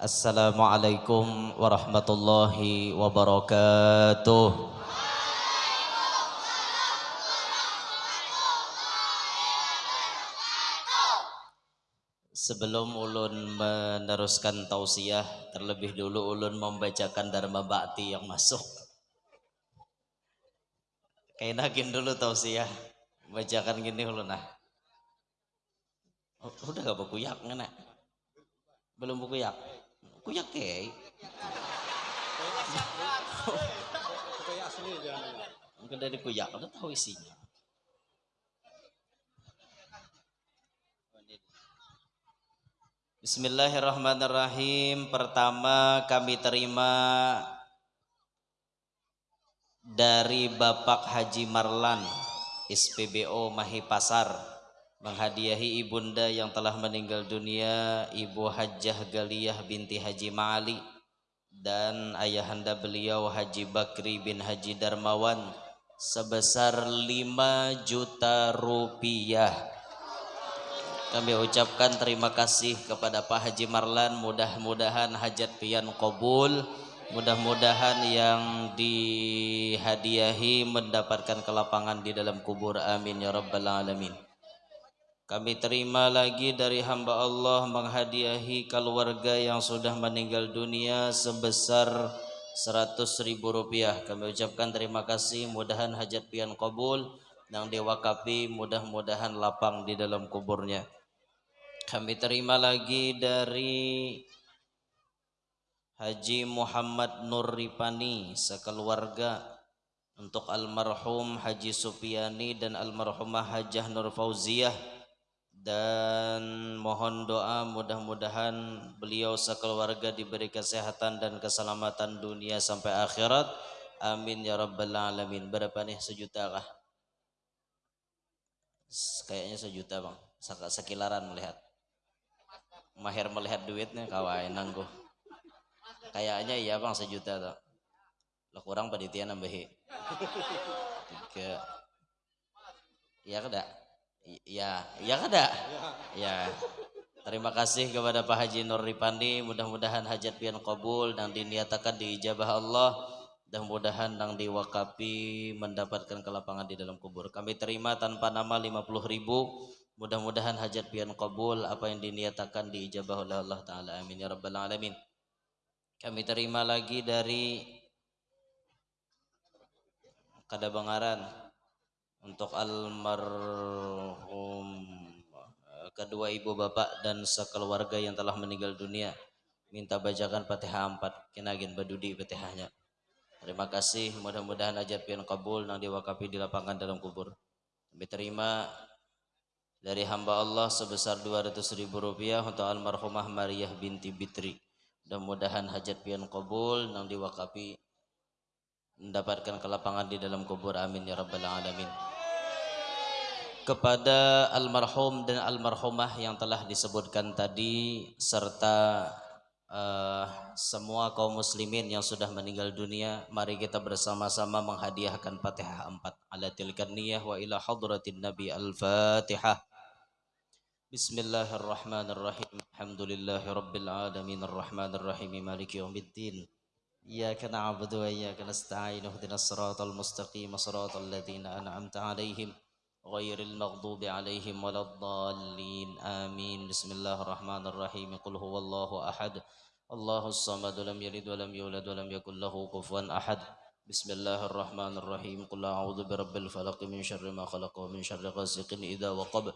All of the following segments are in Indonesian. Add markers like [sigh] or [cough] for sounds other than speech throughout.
Assalamualaikum warahmatullahi wabarakatuh. Sebelum ulun meneruskan tausiah, terlebih dulu ulun membacakan Dharma Bakti yang masuk. Kainakin dulu tausiah. Bacakan gini ulun nah. Udah gak berkuyak ngana? Belum berkuyak? Kuyak kei. Mungkin dari kuyak, udah tahu isinya. Bismillahirrahmanirrahim. Pertama kami terima dari Bapak Haji Marlan SPBO Mahipasar menghadiahi ibunda yang telah meninggal dunia Ibu Hajjah Galiyah binti Haji Ma'ali dan ayahanda beliau Haji Bakri bin Haji Darmawan sebesar 5 juta rupiah kami ucapkan terima kasih kepada Pak Haji Marlan. Mudah-mudahan hajat pian kabul. Mudah-mudahan yang dihadiahi mendapatkan kelapangan di dalam kubur. Amin ya rabbal alamin. Kami terima lagi dari hamba Allah menghadiahi keluarga yang sudah meninggal dunia sebesar 100 ribu rupiah. Kami ucapkan terima kasih. Mudahan hajat pian kabul yang diwakapi mudah-mudahan lapang di dalam kuburnya. Kami terima lagi dari Haji Muhammad Nur Ripani sekeluarga untuk almarhum Haji Supiani dan almarhumah Hajah Nur Fauziah dan mohon doa mudah-mudahan beliau sekeluarga diberi kesehatan dan keselamatan dunia sampai akhirat. Amin ya rabbal alamin. Berapa nih? Sejuta kah? Kayaknya sejuta bang. Sekilaran melihat. Mahir melihat duitnya kawain nanggu kayaknya iya bang sejuta tuh lo kurang panitia nambahi? Tiga. Iya kada iya iya kada ya terima kasih kepada Pak Haji Nur Ripandi mudah-mudahan hajat pian kabul dan diniatakan diijabah Allah dan mudahan yang diwakapi mendapatkan kelapangan di dalam kubur. Kami terima tanpa nama 50 ribu Mudah-mudahan hajat pian kabul apa yang diniatakan diijabah oleh Allah Ta'ala. Amin ya Rabbal Alamin. Kami terima lagi dari Kadabangaran untuk almarhum kedua ibu bapak dan sekeluarga yang telah meninggal dunia. Minta bacakan Fatihah 4 kinagin badudi Fatihahnya. Terima kasih. Mudah-mudahan hajat pian kabul yang diwakapi di lapangan dalam kubur. Kami terima dari hamba Allah sebesar 200 ribu rupiah untuk almarhumah Maria binti Bitri. Mudah-mudahan hajat pian kabul yang diwakapi mendapatkan kelapangan di dalam kubur amin ya rabbal alamin. Kepada almarhum dan almarhumah yang telah disebutkan tadi serta uh, semua kaum muslimin yang sudah meninggal dunia mari kita bersama-sama menghadiahkan Fatihah 4 ala tilkan niyah wa ila hadratin nabi al-Fatihah. Bismillahirrahmanirrahim. Alhamdulillahi rabbil alamin. Arrahmanirrahim maliki إياك نعبد وإياك نستعين اهدنا الصراط المستقيم صراط الذين أنعمت عليهم غير المغضوب عليهم ولا الضالين. آمين. بسم الله الرحمن الرحيم. قل هو الله أحد. الله الصمد لم يلد ولم يولد ولم يكن له كفوا أحد. بسم الله الرحمن الرحيم. قل أعوذ برب الفلق من شر ما خلق ومن شر غاسق إذا وقب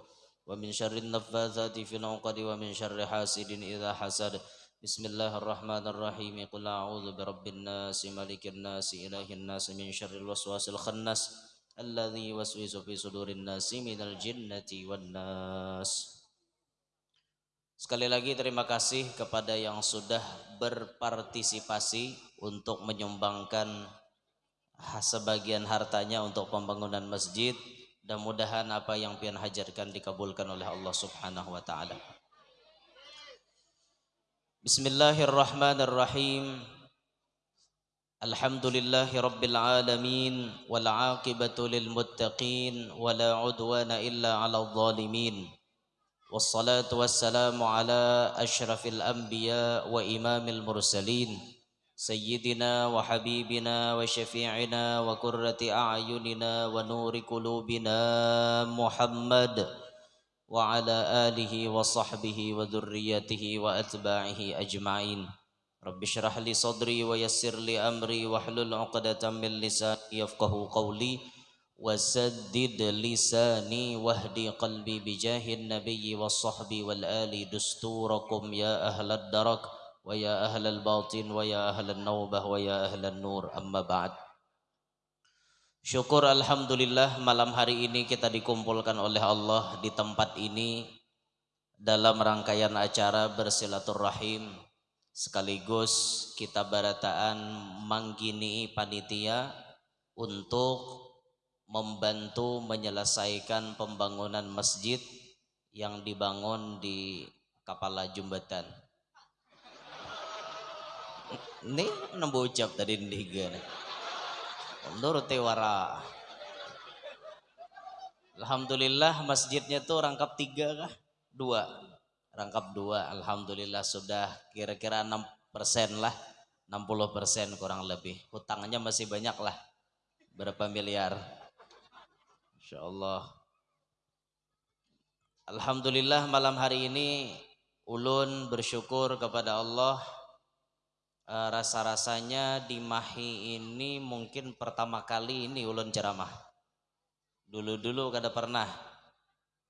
ومن شر النفاثات في العقد ومن شر حاسد إذا حسد. بسم الله الرحمن الرحيم قل أعوذ برب الناس ملك الناس إله الناس من شر الوسواس الخناس الذي يوسوس في صدور الناس من الجنة والناس Sekali lagi terima kasih kepada yang sudah berpartisipasi untuk menyumbangkan sebagian hartanya untuk pembangunan masjid dan mudahan apa yang pian hajarkan dikabulkan oleh Allah Subhanahu wa taala. بسم الله الرحمن الرحيم الحمد لله رب العالمين والعاقبة للمتقين ولا عدوان إلا على الظالمين والصلاة والسلام على أشرف الأنبياء وإمام المرسلين سيدنا وحبيبنا وشفيعنا وكرة أعيننا ونور قلوبنا محمد وعلى آله وصحبه وذريته وأتباعه أجمعين. رب اشرح لي صدري ويسر لي أمري واحلل عقدة من لساني يفقه قولي وسدد لساني واهدي قلبي بجاه النبي والصحب والآل دستوركم يا أهل الدرك ويا أهل الباطن ويا أهل النوبة ويا أهل النور. أما بعد. Syukur Alhamdulillah malam hari ini kita dikumpulkan oleh Allah di tempat ini dalam rangkaian acara bersilaturahim sekaligus kita barataan manggini panitia untuk membantu menyelesaikan pembangunan masjid yang dibangun di Kapala Jumbatan. Ini ucap tadi nih Menurut Tewara. Alhamdulillah masjidnya tuh rangkap tiga kah? Dua. Rangkap dua. Alhamdulillah sudah kira-kira 6 persen lah. 60 persen kurang lebih. Hutangnya masih banyak lah. Berapa miliar? Insya Allah. Alhamdulillah malam hari ini ulun bersyukur kepada Allah uh, rasa-rasanya di Mahi ini mungkin pertama kali ini ulun ceramah. Dulu-dulu kada pernah.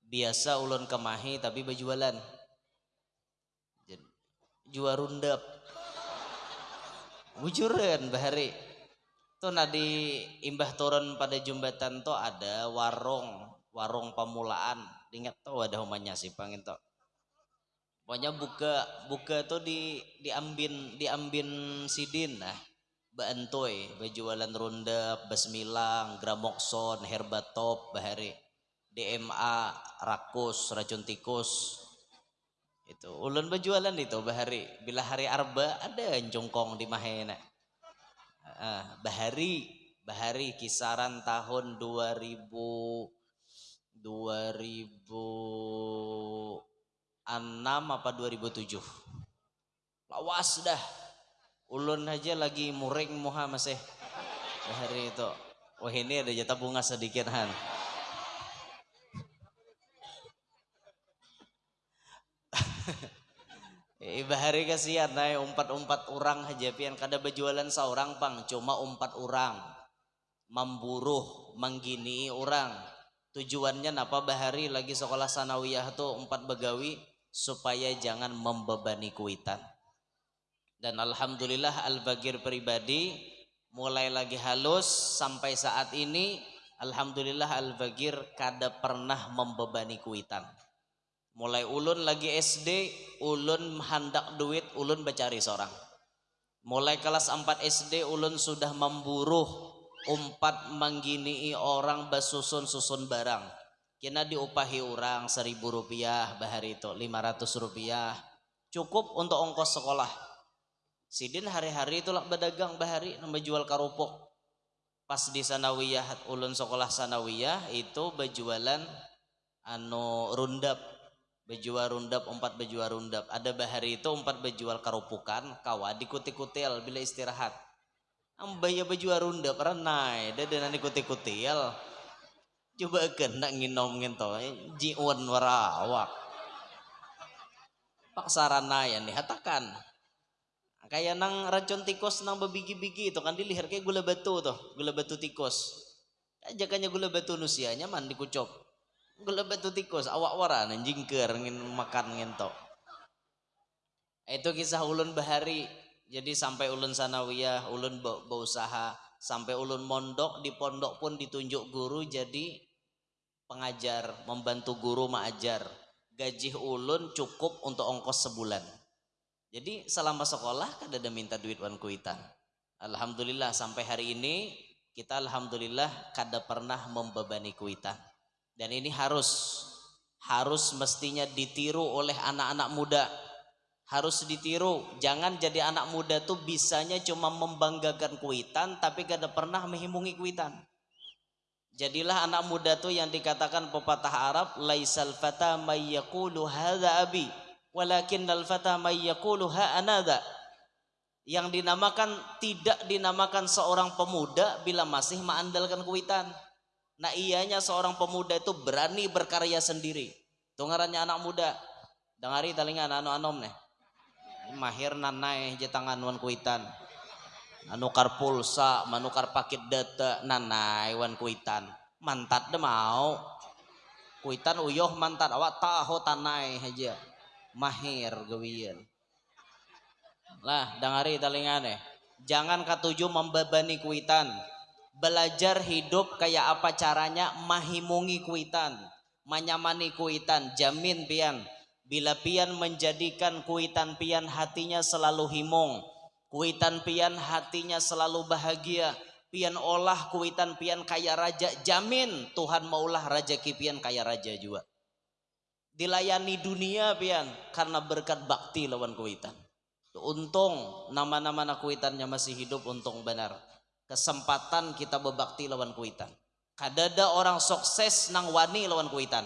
Biasa ulun ke Mahi tapi berjualan. Jual rundap. Bujuran bahari. Tuh nadi imbah turun pada jembatan tuh ada warung, warung pemulaan. Ingat tuh ada humanya sih pangin tuh Pokoknya buka buka tuh di diambin diambin sidin nah bantoy berjualan ronda basmilang gramokson herbatop bahari. DMA rakus racun tikus. Itu ulun berjualan itu bahari. Bila hari arba ada jongkong di mahena. Ah, bahari bahari kisaran tahun 2000 2000 6 apa 2007 lawas dah. Ulun aja lagi muring muha masih. Hari itu. Wah ini ada jatah bunga sedikit han. [laughs] Iba hari kasihan naik umpat-umpat orang aja pian. Kada berjualan seorang pang. Cuma umpat orang memburuh menggini orang tujuannya napa bahari lagi sekolah sanawiyah tuh empat begawi supaya jangan membebani kuitan. Dan alhamdulillah Al-Bagir pribadi mulai lagi halus sampai saat ini alhamdulillah Al-Bagir kada pernah membebani kuitan. Mulai ulun lagi SD, ulun hendak duit, ulun bercari seorang. Mulai kelas 4 SD, ulun sudah memburu umpat menggini orang basusun-susun barang kena diupahi orang seribu rupiah bahari itu lima ratus rupiah. Cukup untuk ongkos sekolah. Sidin hari-hari itulah berdagang bahari nama jual karupuk. Pas di sanawiyah ulun sekolah sanawiyah itu berjualan anu rundap. Bejual rundap empat bejual rundap. Ada bahari itu empat bejual karupukan kawa dikuti-kutil bila istirahat. Ambaya bejual rundap renai. Dan ikuti-kutil coba kan nak nginom ngento eh, warawak. Pak sarana ya nih hatakan. Kayak nang racun tikus nang bebigi-bigi itu kan dilihat kayak gula batu tuh gula batu tikus. Ajakannya gula batu nusianya man dikucop gula batu tikus awak wara jingker ngin makan ngento. Itu kisah ulun bahari. Jadi sampai ulun sanawiyah ulun berusaha sampai ulun mondok di pondok pun ditunjuk guru jadi pengajar membantu guru mengajar. Gaji ulun cukup untuk ongkos sebulan. Jadi selama sekolah kan ada minta duit wan kuitan Alhamdulillah sampai hari ini kita Alhamdulillah kada pernah membebani kuitan dan ini harus harus mestinya ditiru oleh anak-anak muda. Harus ditiru. Jangan jadi anak muda tuh bisanya cuma membanggakan kuitan tapi kada pernah menghimungi kuitan Jadilah anak muda tuh yang dikatakan pepatah Arab, laisal fata may yaqulu hadza abi, walakinnal fata may yaqulu ha anada. Yang dinamakan tidak dinamakan seorang pemuda bila masih mengandalkan kuitan. Nah ianya seorang pemuda itu berani berkarya sendiri. Tungarannya anak muda. Dengari talingan anu anom nih. Mahir nanai jetangan wan kuitan anukar pulsa manukar paket data nanai wan kuitan. Mantat de mau. Kuitan uyoh mantat awak tahu tanai aja mahir gawian lah dengari talingane jangan katuju membebani kuitan. Belajar hidup kayak apa caranya mahimungi kuitan. Menyamani kuitan jamin pian. Bila pian menjadikan kuitan pian hatinya selalu himung Kuitan pian hatinya selalu bahagia. Pian olah kuitan pian kaya raja. Jamin Tuhan maulah raja kipian kaya raja juga. Dilayani dunia pian karena berkat bakti lawan kuitan. Untung nama-nama kuitannya masih hidup untung benar. Kesempatan kita berbakti lawan kuitan. Kadada orang sukses nang wani lawan kuitan.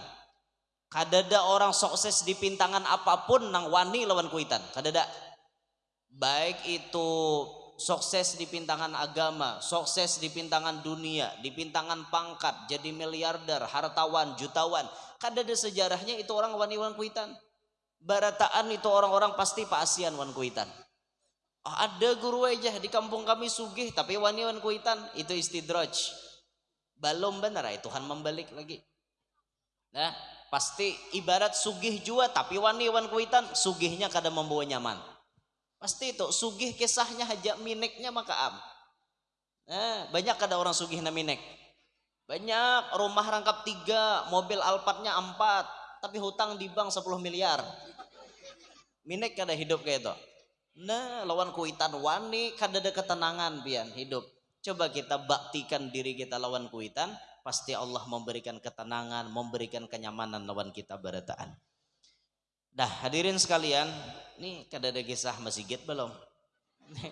Kadada orang sukses di pintangan apa pun nang wani lawan kuitan. Kadada baik itu sukses di pintangan agama, sukses di pintangan dunia, di pintangan pangkat, jadi miliarder, hartawan, jutawan. Kan ada sejarahnya itu orang wani-wan kuitan. Barataan itu orang-orang pasti Pak Asian wan kuitan. Oh, ada guru aja di kampung kami sugih tapi wani-wan kuitan itu istidraj. Belum benar ya Tuhan membalik lagi. Nah, pasti ibarat sugih jua tapi wani-wan kuitan sugihnya kadang membawa nyaman. Pasti itu sugih kisahnya hajak mineknya maka am. Nah, banyak ada orang sugih na minek. Banyak rumah rangkap tiga, mobil Alphardnya empat, tapi hutang di bank 10 miliar. Minek kada hidup kayak itu. Nah, lawan kuitan wani kada ada ketenangan pian hidup. Coba kita baktikan diri kita lawan kuitan, pasti Allah memberikan ketenangan, memberikan kenyamanan lawan kita berataan. Dah hadirin sekalian, ini kada ada kisah masjid belum? [laughs]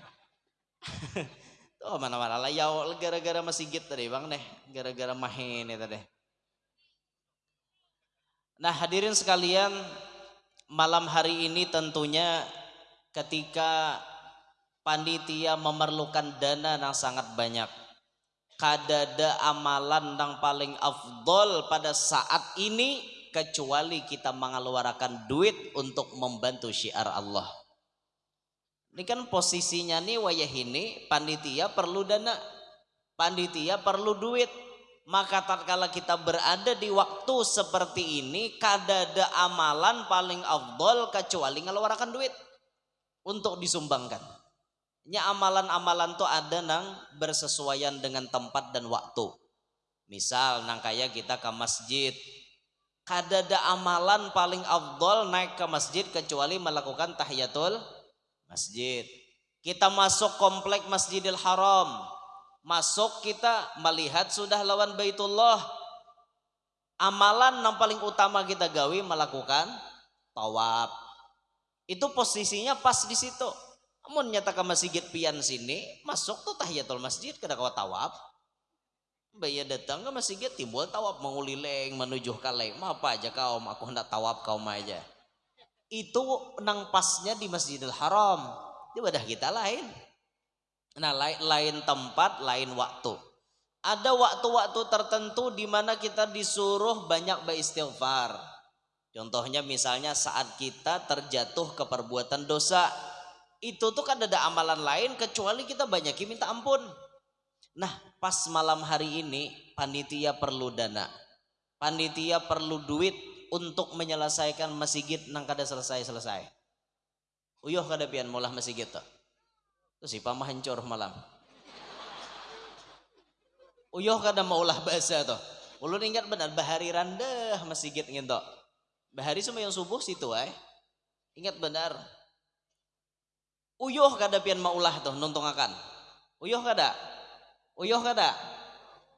Tuh mana-mana lah ya gara-gara masjid tadi bang deh, gara-gara mahin tadi. Nah hadirin sekalian, malam hari ini tentunya ketika panitia memerlukan dana yang sangat banyak. Kadada amalan yang paling afdol pada saat ini kecuali kita mengeluarkan duit untuk membantu syiar Allah. Ini kan posisinya nih wayah ini panitia perlu dana, panitia perlu duit. Maka tatkala kita berada di waktu seperti ini, kadada amalan paling afdol kecuali mengeluarkan duit untuk disumbangkan. Nya amalan-amalan tuh ada nang bersesuaian dengan tempat dan waktu. Misal nang kayak kita ke masjid, kadada amalan paling afdol naik ke masjid kecuali melakukan tahiyatul masjid. Kita masuk komplek Masjidil Haram. Masuk kita melihat sudah lawan Baitullah. Amalan yang paling utama kita gawi melakukan tawaf. Itu posisinya pas di situ. Namun nyata masjid pian sini, masuk tuh tahiyatul masjid kada kau tawaf. Baya datang ke masjid timbul tawab mengulileng menuju kaleng. Ma apa aja kau, aku hendak tawab kau aja. Itu nang pasnya di Masjidil Haram. Ibadah kita lain. Nah lain, lain tempat, lain waktu. Ada waktu-waktu tertentu di mana kita disuruh banyak beristighfar. Contohnya misalnya saat kita terjatuh ke perbuatan dosa. Itu tuh kan ada amalan lain kecuali kita banyak minta ampun. Nah, pas malam hari ini panitia perlu dana. Panitia perlu duit untuk menyelesaikan masjid nang kada selesai-selesai. Uyuh kada pian mulah masjid tuh. Tuh si pamah hancur malam. Uyuh kada maulah bahasa tuh. Ulun ingat benar bahari randah masjid gitu. Bahari semua yang subuh situ ay. Ingat benar. Uyuh kada pian maulah tuh nuntung akan. Uyuh kada? Uyuh kada?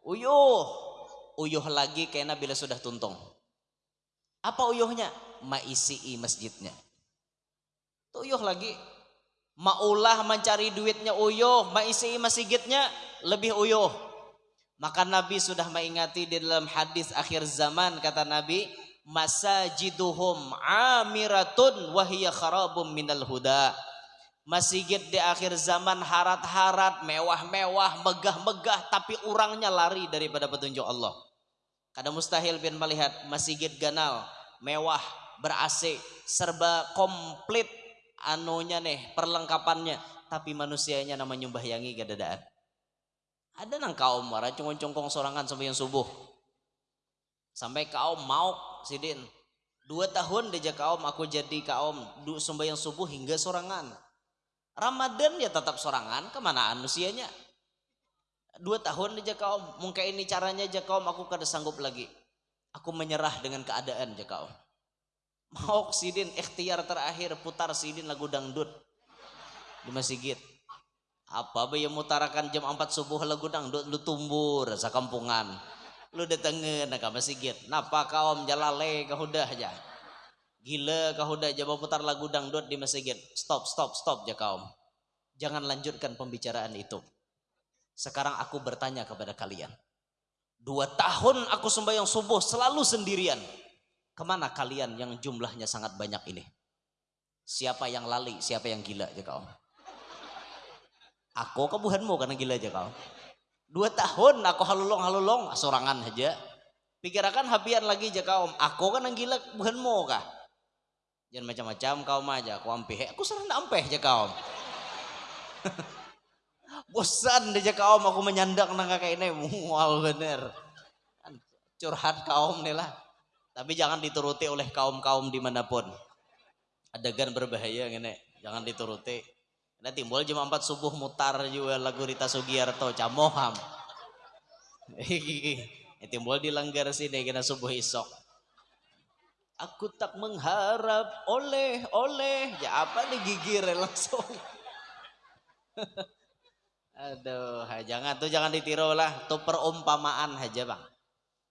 Uyuh. Uyuh lagi kena bila sudah tuntung. Apa uyuhnya? Maisi masjidnya. Tuh uyuh lagi. Maulah mencari duitnya uyuh. Maisi masjidnya lebih uyuh. Maka Nabi sudah mengingati di dalam hadis akhir zaman kata Nabi, masajiduhum amiratun wahiyya kharabum minal huda. Masjid di akhir zaman harat-harat, mewah-mewah, megah-megah, tapi orangnya lari daripada petunjuk Allah. Kadang mustahil bin melihat masjid ganal, mewah, ber-AC, serba komplit anunya nih, perlengkapannya, tapi manusianya nama nyumbahyangi gadadaan. Ada nang kaum marah cungkong-cungkong sorangan sampai yang subuh. Sampai kaum mau sidin. Dua tahun deja kaum aku jadi kaum yang subuh hingga sorangan. Ramadan ya tetap sorangan ke mana anusianya. Dua tahun deja kaum. Mungkin ini caranya aja kaum. Aku kada sanggup lagi. Aku menyerah dengan keadaan aja kaum. Mau sidin ikhtiar terakhir putar sidin lagu dangdut. Di masjid. Apa yang mutarakan jam 4 subuh lagu dangdut? Lu tumbur kampungan lu datengin ke masjid. Napa kaum? Jalale kau udah aja gila kau udah coba putar lagu dangdut di masjid stop stop stop ya kaum jangan lanjutkan pembicaraan itu sekarang aku bertanya kepada kalian dua tahun aku sembahyang subuh selalu sendirian ke mana kalian yang jumlahnya sangat banyak ini siapa yang lali siapa yang gila ya kaum Aku kebuhanmu karena gila aja kau. Dua tahun aku halulong halulong sorangan aja. Pikirakan habian lagi aja kau. Aku kan yang gila kebuhanmu kah? Jangan macam-macam kau aja. Aku ampeh. Aku serang ampeh aja kau. [laughs] Bosan aja kaum aku menyandak nang kayak ini. Mual bener. Curhat kaum nih lah. Tapi jangan dituruti oleh kaum-kaum di mana pun. Adegan berbahaya gini. Jangan dituruti. Nah timbul jam 4 subuh mutar juga lagu Rita Sugiarto camoham. [laughs] timbul dilanggar sini kena subuh isok. Aku tak mengharap oleh oleh ya apa nih gigir langsung. [laughs] Aduh, jangan tuh jangan ditiru lah, tuh perumpamaan aja bang.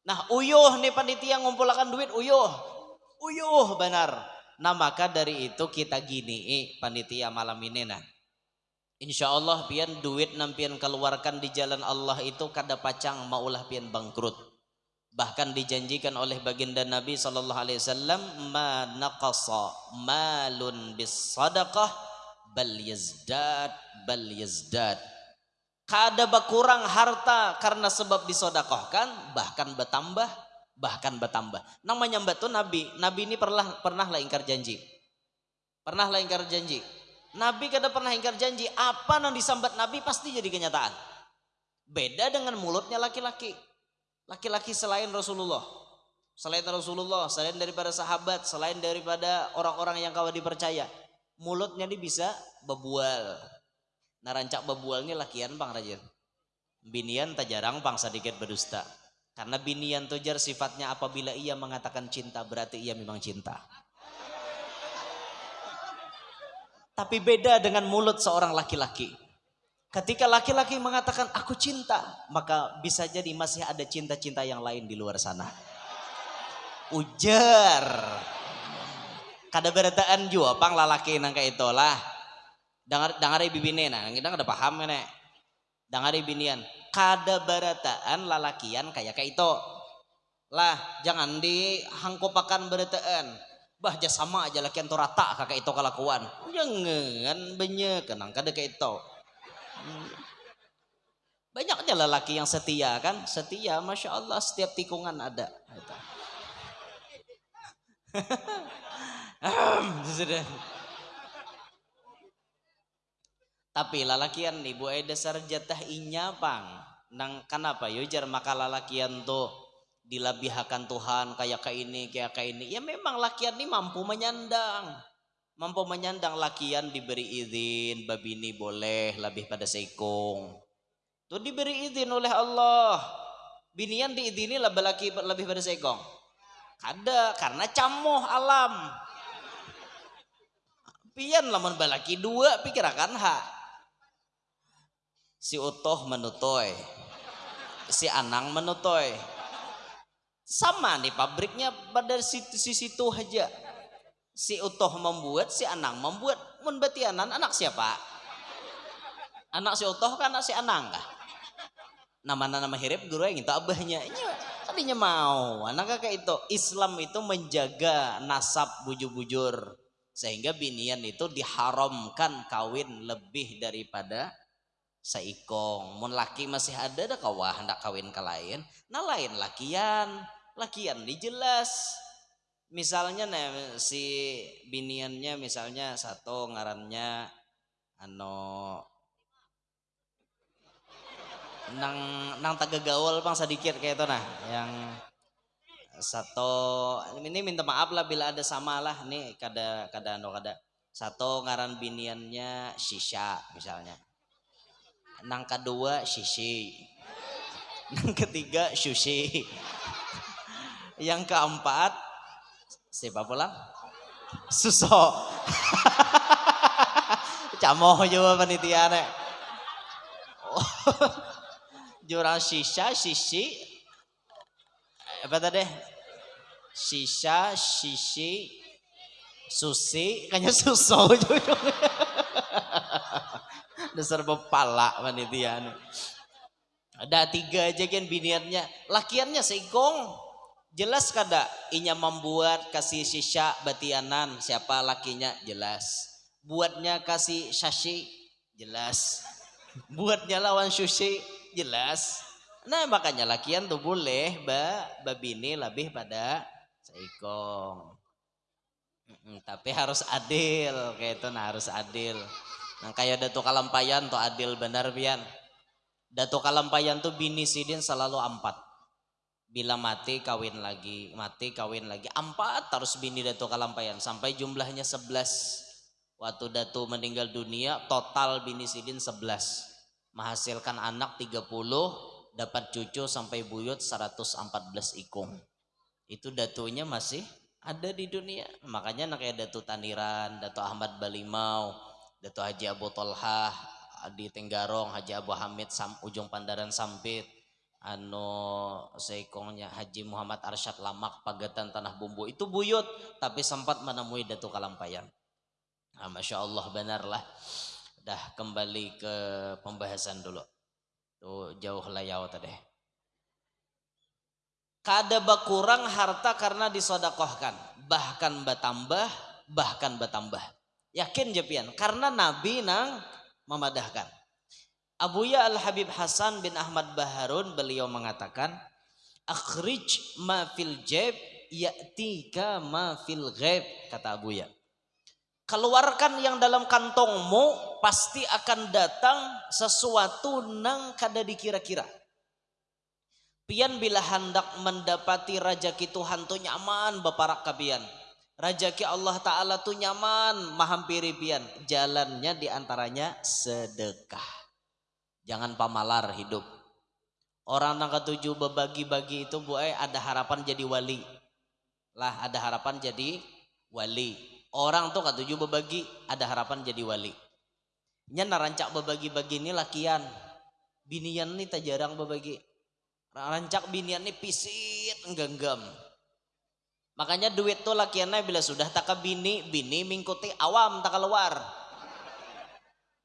Nah uyuh nih panitia ngumpulkan duit uyuh, uyuh benar. Nah maka dari itu kita gini, eh, panitia malam ini nah Insya Allah pian duit nampian keluarkan di jalan Allah itu kada pacang maulah pian bangkrut. Bahkan dijanjikan oleh baginda Nabi sallallahu alaihi wasallam ma naqasa malun bis sadaqah bal yazdad bal yazdad. Kada berkurang harta karena sebab disodakohkan bahkan bertambah bahkan bertambah. Namanya mbak tuh Nabi. Nabi ini pernah pernah lah ingkar janji. Pernah lah ingkar janji Nabi kada pernah ingkar janji. Apa yang disambat Nabi pasti jadi kenyataan. Beda dengan mulutnya laki-laki. Laki-laki selain Rasulullah. Selain Rasulullah, selain daripada sahabat, selain daripada orang-orang yang kau dipercaya. Mulutnya ini bisa bebual. Nah rancak bebual ini lakian bang Rajin. Binian tak jarang bang sedikit berdusta. Karena binian tujar sifatnya apabila ia mengatakan cinta berarti ia memang cinta. Tapi beda dengan mulut seorang laki-laki. Ketika laki-laki mengatakan aku cinta, maka bisa jadi masih ada cinta-cinta yang lain di luar sana. Ujar. Kada berataan juga pang lalaki nang kayak itulah. Dengar dengar bibine nah, kita kada paham nih. Dengar binian. Kada berataan lalakian kayak kayak itu. Lah, jangan dihangkopakan berataan bah sama aja laki anto rata kakak itu kelakuan jangan banyak kenang kada kayak itu hmm. banyak aja lelaki yang setia kan? Setia masya Allah setiap tikungan ada. Tapi lalakian nih bu jatah inya pang nang kenapa? Yujar maka lalakian tuh dilabihakan Tuhan kayak kayak ini kayak kayak ini. Ya memang lakian ini mampu menyandang mampu menyandang lakian diberi izin babi ini boleh lebih pada seikung tuh diberi izin oleh Allah. Binian diizini lebih laki lebih pada seikung ada karena camoh alam. Pian lamun balaki dua pikirakan ha? Si utuh menutoy si anang menutoy sama nih pabriknya pada situ situ aja. Si Utoh membuat, si Anang membuat. Mun berarti anak, siapa? Anak si Utoh kan anak si Anang kah? nama nama hirip guru yang itu abahnya. Nya, tadinya mau. Anak kayak itu. Islam itu menjaga nasab bujur-bujur. Sehingga binian itu diharamkan kawin lebih daripada seikong. Mun laki masih ada ada kawah hendak kawin ke lain. Nah lain lakian. Lakian dijelas misalnya nih si biniannya misalnya satu ngarannya ano nang nang tagagawal pang sedikit kayak itu nah. Yang satu ini minta maaf lah bila ada sama lah nih kada kada no kada. Satu ngaran biniannya shisha misalnya. Nang kedua shishi. Nang ketiga sushi yang keempat siapa pulang suso [laughs] camoh juga panitia nih [laughs] jurang sisa sisi. Apa tadi? Sisa sisi susi. Kayaknya suso [laughs] juga dasar bepala panitia ada tiga aja kan biniannya lakiannya seikong jelas kada? Inya membuat kasih sisa batianan. Siapa lakinya? Jelas. Buatnya kasih sashi jelas. Buatnya lawan sushi? Jelas. Nah makanya lakian tuh boleh ba. Babini lebih pada seikong. Tapi harus adil. Kayak itu nah harus adil. Nah kayak datu kalampayan tuh adil benar pian datu kalampayan tuh bini sidin selalu empat bila mati kawin lagi. Mati kawin lagi. Empat terus bini datu kalampayan sampai jumlahnya sebelas. Waktu datu meninggal dunia total bini sidin sebelas. Menghasilkan anak 30 dapat cucu sampai buyut 114 ikung. Itu datunya masih ada di dunia. Makanya anak kayak datu Taniran datu Ahmad Balimau datu Haji Abu Tolhah di Tenggarong Haji Abu Hamid Sam, ujung Pandaran Sampit anu seikongnya Haji Muhammad Arsyad Lamak Pagatan Tanah Bumbu. Itu buyut tapi sempat menemui Datu Kalampayan. Nah, Masya Allah benar lah. Dah kembali ke pembahasan dulu. Tuh jauh layau tadi kada berkurang harta karena disodakohkan. Bahkan bertambah bahkan bertambah. Yakin jepian karena nabi nang memadahkan Abuya Al Habib Hasan bin Ahmad Baharun beliau mengatakan akhrij ma fil jeb ya'tika ma fil ghaib kata Abuya keluarkan yang dalam kantongmu pasti akan datang sesuatu nang kada dikira-kira. Pian bila hendak mendapati rajaki Tuhan tu nyaman baparak kabian. Rajaki Allah Ta'ala tu nyaman mahampiri pian. Jalannya di antaranya sedekah jangan pamalar hidup. Orang nang ketujuh berbagi-bagi itu bu ada harapan jadi wali. Lah ada harapan jadi wali. Orang tuh katuju berbagi ada harapan jadi wali. Nya narancak berbagi-bagi ini lakian. Binian nih tak jarang berbagi rancak binian nih pisit genggam makanya duit tuh lakiannya bila sudah tak bini bini mingkuti awam tak keluar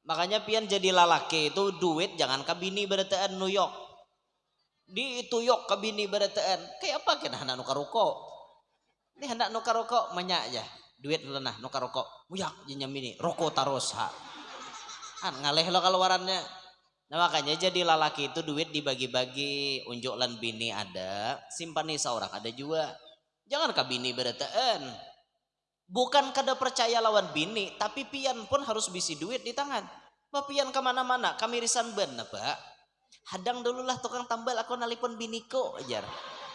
makanya pian jadi lalaki itu duit jangan ke bini New York di itu yok ke bini kayak apa kena hendak nukar rokok? Ini hendak nukar rokok banyak aja. Duit lenah nuka rokok. Muyak ini. Rokok taros ha. Kan ngaleh lo keluarannya. Nah makanya jadi lalaki itu duit dibagi-bagi. Unjuk lan bini ada simpani seorang ada juga. Jangan ke bini bukan kada percaya lawan bini tapi pian pun harus bisi duit di tangan. Pak pian ke mana-mana kami risan ben pak? Hadang dulu lah tukang tambal aku nalipon biniko ajar.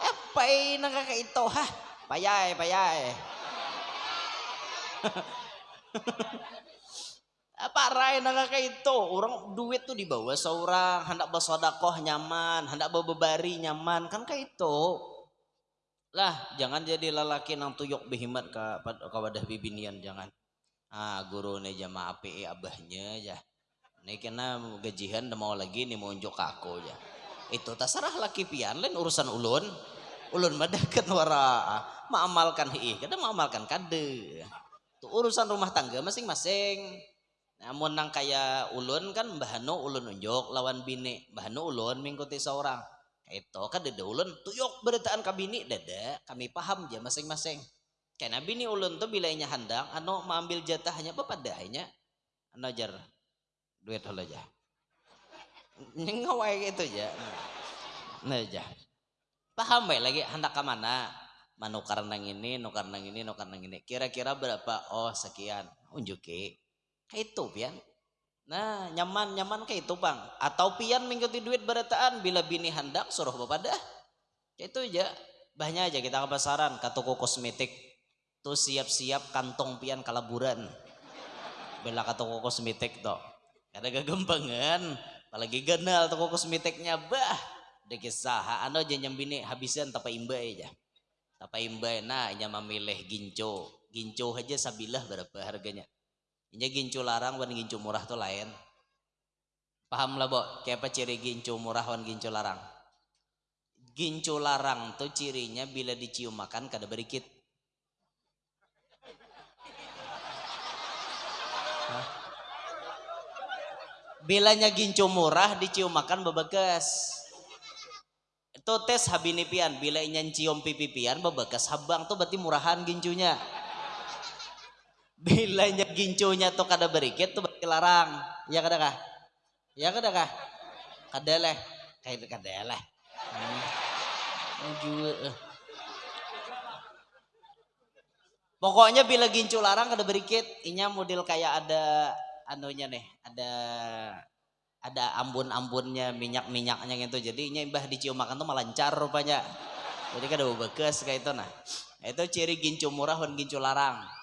Eh pai nang kakak itu hah? Payai payai. [laughs] Apa rai naga kayak itu? Orang duit tuh dibawa seorang hendak bersodakoh nyaman hendak berbari nyaman kan kayak itu lah jangan jadi lelaki nang tuyuk behimat ke ke wadah bibinian jangan. Ah guru nih jamaah api abahnya ya nih kena gajian mau lagi nih mau unjuk aku ya itu terserah laki pian lain urusan ulun. Ulun madakan wara maamalkan hi kada maamalkan kade Tuh, urusan rumah tangga masing-masing. namun nang kaya ulun kan bahano ulun unjuk lawan bini bahano ulun mengikuti seorang itu kan dede ulun tuyok beritaan kabini dede. Kami paham aja masing-masing. Karena bini ulun tuh bilainya handang anu mengambil jatahnya apa padahnya anu jar duit halo aja ngawai gitu aja nah aja paham baik lagi hendak ke mana? Manukar nang ini nukar nang ini nukar nang ini. Kira-kira berapa? Oh sekian. Unjuki. Itu pian nah nyaman nyaman kayak itu bang. Atau pian mengikuti duit berataan bila bini hendak suruh bapak dah. Kayak itu aja. Banyak aja kita ke pasaran ke toko kosmetik. Tuh siap-siap kantong pian kalaburan. Bila ke toko kosmetik tuh ada kegembangan. Apalagi genal toko kosmetiknya bah. Deket saha anu aja nyambini habisan tapa imba aja. Tapa imba nah nya memilih ginco ginco aja sabilah berapa harganya ini gincu larang wan gincu murah tuh lain. Paham lah, Bo? Kayak apa ciri gincu murah wan gincu larang? Gincu larang tuh cirinya bila dicium makan kada berikit. Bilanya gincu murah dicium makan bebekas. Itu tes habini pian, bila inyan cium pipi pian bebekas habang tuh berarti murahan gincunya. Bilanya gincunya tuh kada berikit tuh berarti larang. Ya kada kah? Ya kada kah? Kada leh. Kayak kada leh. Hmm. Juga. Pokoknya bila gincu larang kada berikit, inya model kayak ada anunya nih, ada ada ambun-ambunnya, minyak-minyaknya gitu. Jadi inya imbah dicium makan tuh melancar rupanya. Jadi kada bekas kayak itu nah. Itu ciri gincu murah dan gincu larang.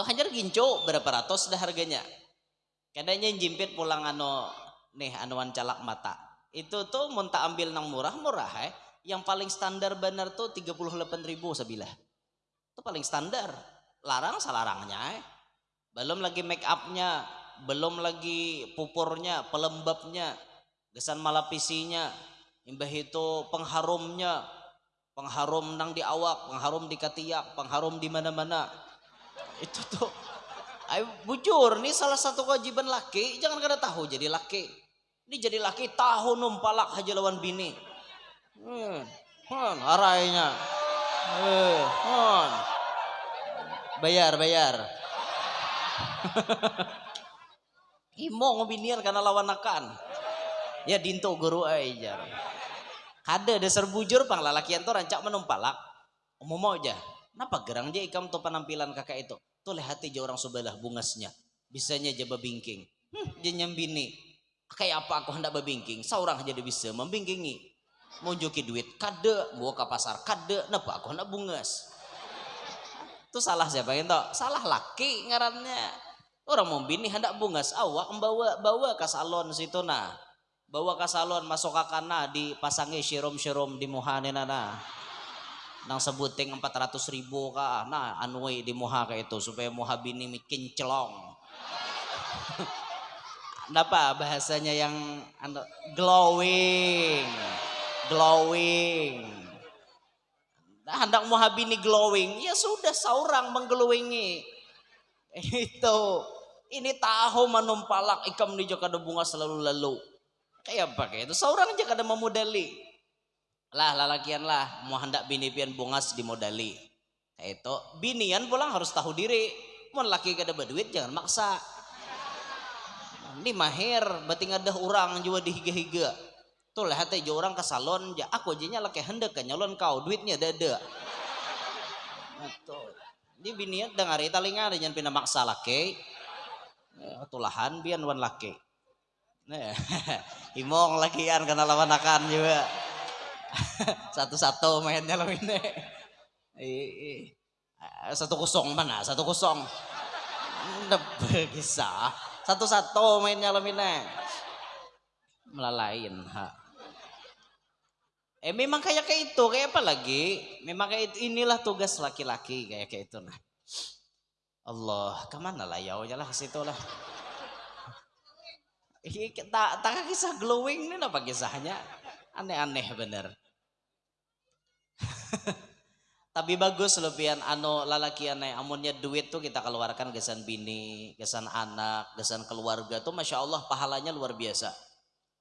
Tuh hanya ginco berapa ratus dah harganya. Kadanya jimpit pulang anu nih anuan calak mata. Itu tuh muntah ambil nang murah-murah eh. Yang paling standar benar tuh 38 ribu sebilah. Itu paling standar. Larang salarangnya eh. Belum lagi make upnya, belum lagi pupurnya, pelembabnya, gesan malapisinya, imbah itu pengharumnya, pengharum nang di awak, pengharum di ketiak, pengharum di mana-mana itu tuh. Ayo bujur nih salah satu kewajiban laki. Jangan kada tahu jadi laki. Ini jadi laki tahu numpalak aja lawan bini. Hmm, hmm arainya. Eh, hmm. bayar bayar. [laughs] Imo ngobinian karena lawan akan ya dinto guru aja. Kada dasar bujur pang lalakian tuh rancak menumpalak. Mau aja Kenapa gerang aja ikam tuh penampilan kakak itu? Tuh lihat aja orang sebelah bungasnya. Bisanya aja babingking. Hmm, dia nyambini. Kayak apa aku hendak babingking? Seorang aja dia bisa membingkingi. Mau joki duit, kade. Bawa ke pasar, kade. Kenapa aku hendak bungas? Itu salah siapa itu? Salah laki ngarannya. Orang mau bini hendak bungas. Awak membawa bawa ke salon situ nah. Bawa ke salon masuk ke kana dipasangi sirom-sirom di muhanina nah nang sebuting 400 ribu ka nah anuai di muha ka itu supaya muha bini mikin celong. [laughs] Apa bahasanya yang anu, glowing. Glowing. Nah, hendak muha bini glowing ya sudah seorang mengglowingi [laughs] itu. Ini tahu manumpalak ikam di Joko bunga selalu lalu. Kayak apa kayak itu? Seorang aja kada memodali lah lalakian lah mau hendak bini pian bungas dimodali. Itu binian pulang harus tahu diri. Mau laki kada berduit jangan maksa. Ini mahir berarti ada orang juga dihiga-higa. Tuh lah hati orang ke salon ya aku aja laki hendak ke nyalon kau duitnya dada. Tuh ini binian dengar itu linga jangan pindah maksa laki. Ya, tulahan bian wan laki. Nah, [laughs] imong lakian karena lawan akan juga. [laughs] Satu-satu mainnya lo ini. Satu kosong mana? Satu kosong. Bisa. Satu-satu mainnya lo ini. Melalain. Ha. Eh memang kayak kayak itu, kayak apa lagi? Memang kayak itu, inilah tugas laki-laki kayak kayak itu nah. Allah, ke mana lah ya? lah ke situ lah. Tak tak kisah glowing ini apa kisahnya? Aneh-aneh bener. [laughs] tapi bagus pian anu lalakian amunnya duit tuh kita keluarkan gesan bini gesan anak gesan keluarga tuh masya Allah pahalanya luar biasa.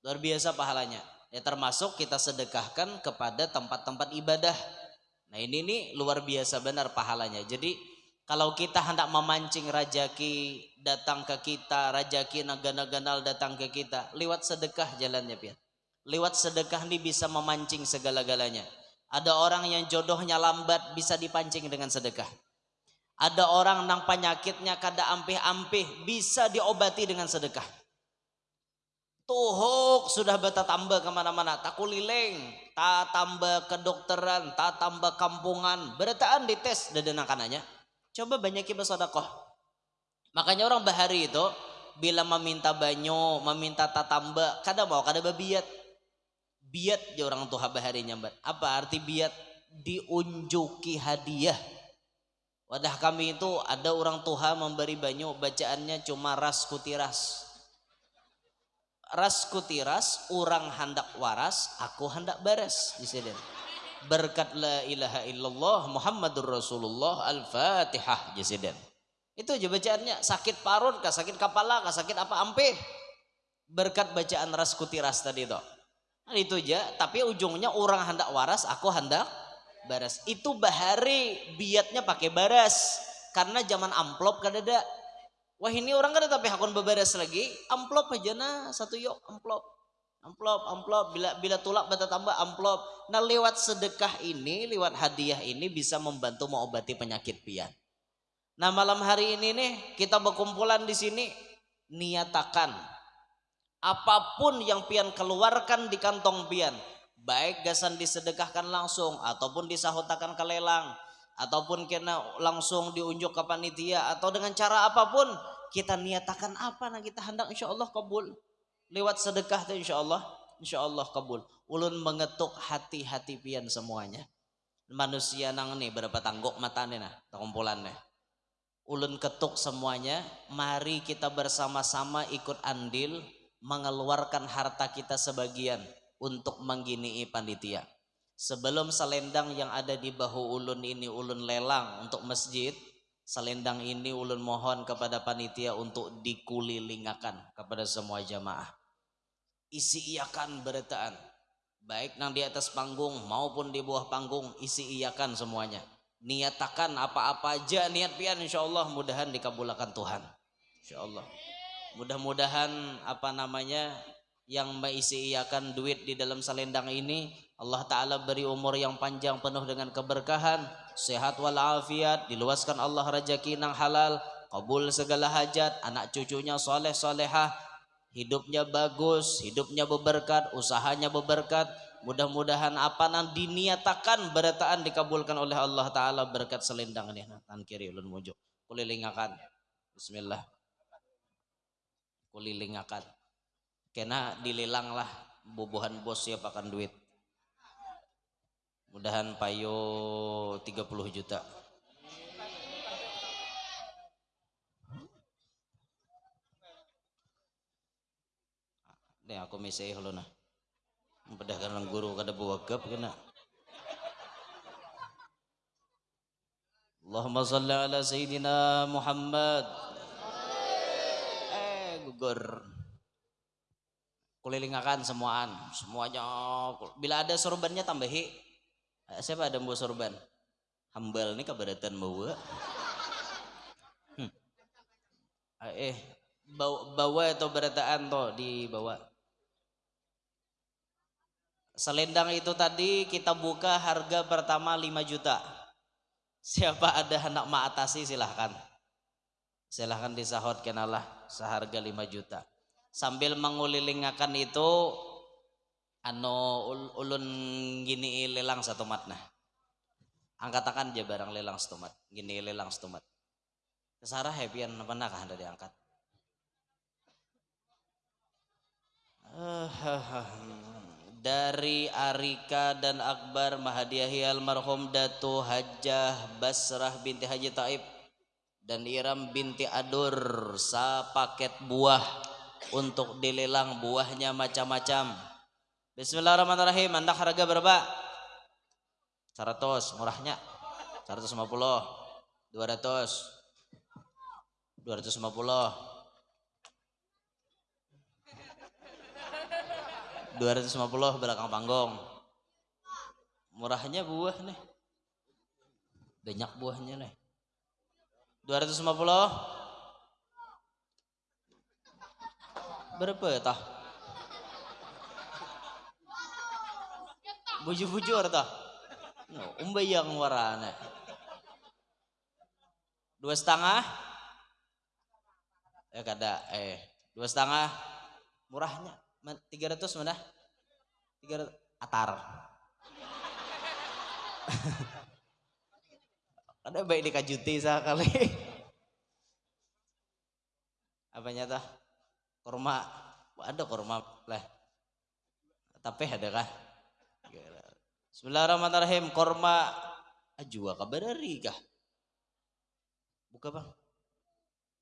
Luar biasa pahalanya. Ya termasuk kita sedekahkan kepada tempat-tempat ibadah. Nah ini nih luar biasa benar pahalanya. Jadi kalau kita hendak memancing rajaki datang ke kita rajaki naga-naganal datang ke kita lewat sedekah jalannya pian lewat sedekah ini bisa memancing segala-galanya ada orang yang jodohnya lambat bisa dipancing dengan sedekah. Ada orang nang penyakitnya kada ampih-ampih bisa diobati dengan sedekah. Tuhuk sudah beta tambah ke mana-mana. Tak kuliling, tak tambah kedokteran, tak tambah kampungan. Berataan dites kananya. Coba banyakin bersodakoh. Makanya orang bahari itu bila meminta banyu, meminta tatamba, kada mau kada babiat biat di orang tua bahari nyambat apa arti biat diunjuki hadiah wadah kami itu ada orang tua memberi banyu bacaannya cuma ras kutiras ras kutiras orang hendak waras aku hendak beres di sini berkat la ilaha illallah Muhammadur Rasulullah Al-Fatihah jesiden. Itu aja bacaannya sakit parut, kah sakit kepala, kah sakit apa ampe. Berkat bacaan ras kutiras tadi itu. Itu aja tapi ujungnya orang hendak waras aku hendak baras. Itu bahari biatnya pakai baras. Karena zaman amplop kan ada. Wah ini orang kan tapi hakun bebaras lagi. Amplop aja nah satu yuk amplop. Amplop amplop. Bila bila tulak bata tambah amplop. Nah lewat sedekah ini lewat hadiah ini bisa membantu mengobati penyakit pian. Nah malam hari ini nih kita berkumpulan di sini. Niatakan apa pun yang pian keluarkan di kantong pian baik gasan disedekahkan langsung ataupun disahutakan ke lelang ataupun kena langsung diunjuk ke panitia atau dengan cara apa pun kita niatakan apa nah kita hendak insya Allah kabul. Lewat sedekah tuh insya Allah insya Allah kabul. Ulun mengetuk hati-hati pian semuanya. Manusia nang nih berapa tangguk matanya nah kumpulannya ulun ketuk semuanya mari kita bersama-sama ikut andil mengeluarkan harta kita sebagian untuk mengginii panitia. Sebelum selendang yang ada di bahu ulun ini ulun lelang untuk masjid, selendang ini ulun mohon kepada panitia untuk dikulilingakan kepada semua jamaah. Isi iakan beretaan. Baik nang di atas panggung maupun di bawah panggung isi iakan semuanya. Niatakan apa-apa aja niat pian insya Allah mudahan dikabulkan Tuhan. Insya Allah mudah-mudahan apa namanya yang mengisi iakan duit di dalam selendang ini Allah Ta'ala beri umur yang panjang penuh dengan keberkahan sehat walafiat diluaskan Allah rezeki nang halal kabul segala hajat anak cucunya soleh solehah hidupnya bagus hidupnya berberkat usahanya berberkat. Mudah-mudahan apa yang diniatakan berataan dikabulkan oleh Allah Ta'ala berkat selendang ini. Tan kiri ulun mujuk. Kulilingakan. Bismillah kulilingakan kena dilelang lah bubuhan bos siap akan duit mudahan payo 30 juta Nih aku mesej lo nah. Pedagang guru kada buwagap kena. Allahumma salli ala sayyidina Muhammad gugur kulilingakan semuaan semuanya. Bila ada sorbannya tambahi. Siapa ada mau sorban? Hambal nih keberatan bawa. Hmm. eh bawa, bawa atau berataan toh dibawa. Selendang itu tadi kita buka harga pertama 5 juta. Siapa ada hendak maatasi silahkan. Silahkan disahut kenalah seharga 5 juta. Sambil mengulilingakan itu anu ulun gini lelang satu mat nah. Angkatakan aja barang lelang satu mat gini lelang satu mat kesarah happyan apa nak anda diangkat? [laughs] Dari Arika dan Akbar Mahadiahi almarhum Datu Hajjah Basrah binti Haji Taib dan Iram binti Adur sa paket buah untuk dilelang buahnya macam-macam. Bismillahirrahmanirrahim. Anda harga berapa? 100 murahnya. 150 200 250 250 belakang panggung murahnya buah nih banyak buahnya nih 250 berapa ya tah? Bujur-bujur tah? No, umbayang warana dua setengah? Eh kada eh dua setengah. Murahnya. Tiga ratus mana? Tiga atar [laughs] ada baik dikajuti sekali [laughs] apa nyata korma ada korma lah. Tapi ada kah? Bismillahirrahmanirrahim. Korma ajwa kabadari kah? Buka bang.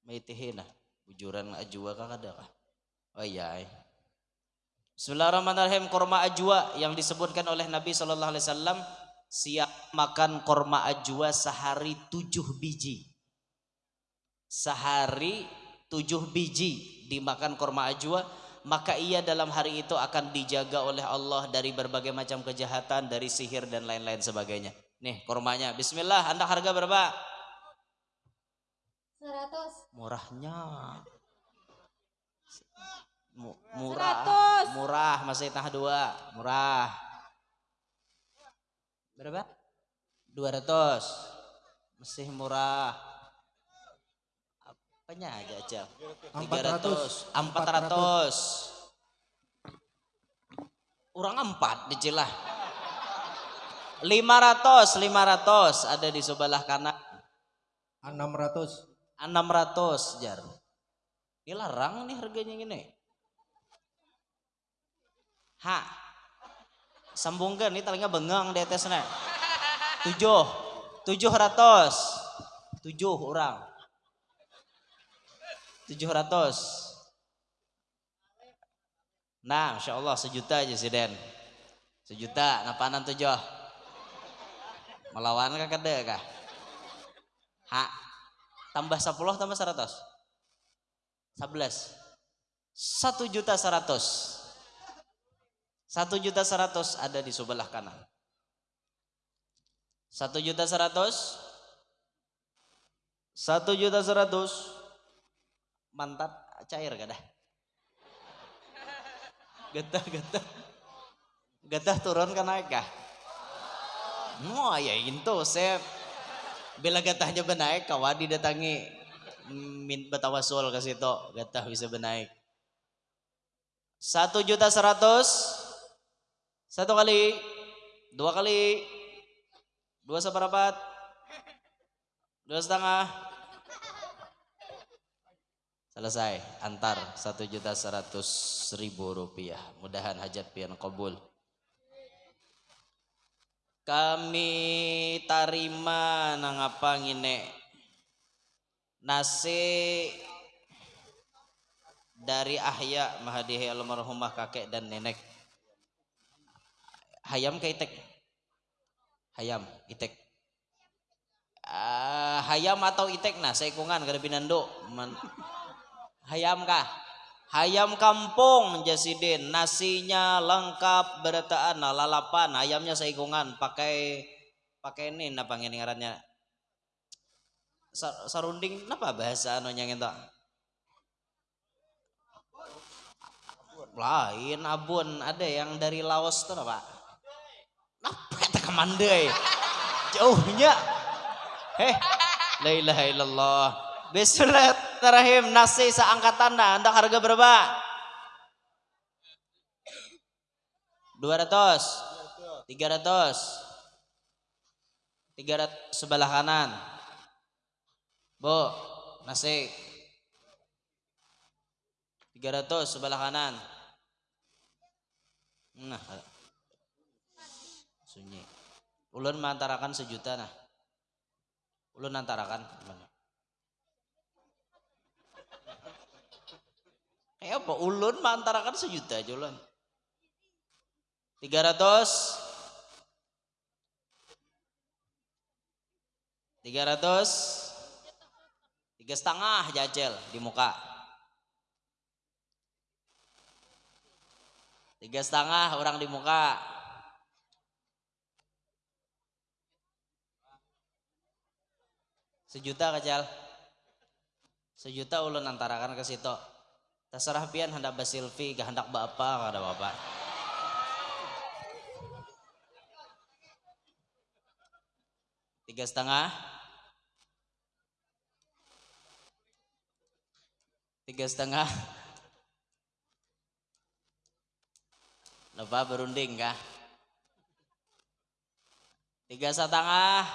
Maitihina bujuran ajwa kah ada kah? Oh iya eh. Bismillahirrahmanirrahim. Korma ajwa yang disebutkan oleh Nabi Shallallahu Alaihi Wasallam siap makan korma ajwa sehari tujuh biji. Sehari tujuh biji dimakan korma ajwa maka ia dalam hari itu akan dijaga oleh Allah dari berbagai macam kejahatan dari sihir dan lain-lain sebagainya. Nih kormanya. Bismillah anda harga berapa? 100 murahnya. Murah 100. murah masih tah dua. Murah berapa? 200 masih murah. Apanya aja aja 300 400 orang empat dicilah 500 500 ada di sebelah kanan. 600 600 jar. Ini larang nih harganya gini. Ha. Sambungkan ini telinga bengang di atasnya. Tujuh. Tujuh ratus. Tujuh orang. Tujuh ratus. Nah, insya Allah sejuta aja sih Den. Sejuta, napanan tujuh. Melawan kah kada kah? Ha. Tambah sepuluh tambah seratus. Sebelas. Satu juta seratus. Satu juta seratus ada di sebelah kanan. Satu juta seratus. Satu juta seratus. Mantap cair gak dah? Getah getah. Getah turun kan naik kah? Mau ya itu saya bila getahnya benaik kawadi datangi min batawasul ke situ getah bisa benaik. Satu juta seratus satu kali, dua kali, dua seperapat, dua setengah. Selesai, antar satu juta seratus ribu rupiah. Mudahan hajat pian kabul. Kami tarima nang apa ngine nasi dari ahya mahadihi almarhumah kakek dan nenek hayam ke itek? Hayam itek. Uh, hayam atau itek? Nah seikungan kada pinando Man. hayam kah? Hayam kampung jasidin. Nasinya lengkap berataan nah, lalapan. Ayamnya seikungan pakai pakai ini apa ngarannya? Sarunding apa bahasa anu yang itu lain abun ada yang dari Laos tuh apa kemandai jauhnya. Heh. La ilaha illallah. Bismillahirrahmanirrahim. Nasi seangkatan dah. Anda harga berapa? 200 300 300 sebelah kanan. Bu nasi. 300 sebelah kanan. Nah sunyi ulun mantarakan sejuta nah. Ulun mantarakan gimana eh apa? Ulun mantarakan sejuta aja ulun. 300 tiga ratus. Tiga setengah jajel di muka. Tiga setengah orang di muka sejuta kajal. Sejuta ulun antarakan ke situ. Terserah pian hendak basilvi hendak bapak kada bapak tiga setengah. Tiga setengah. Lupa berunding kah? Tiga setengah.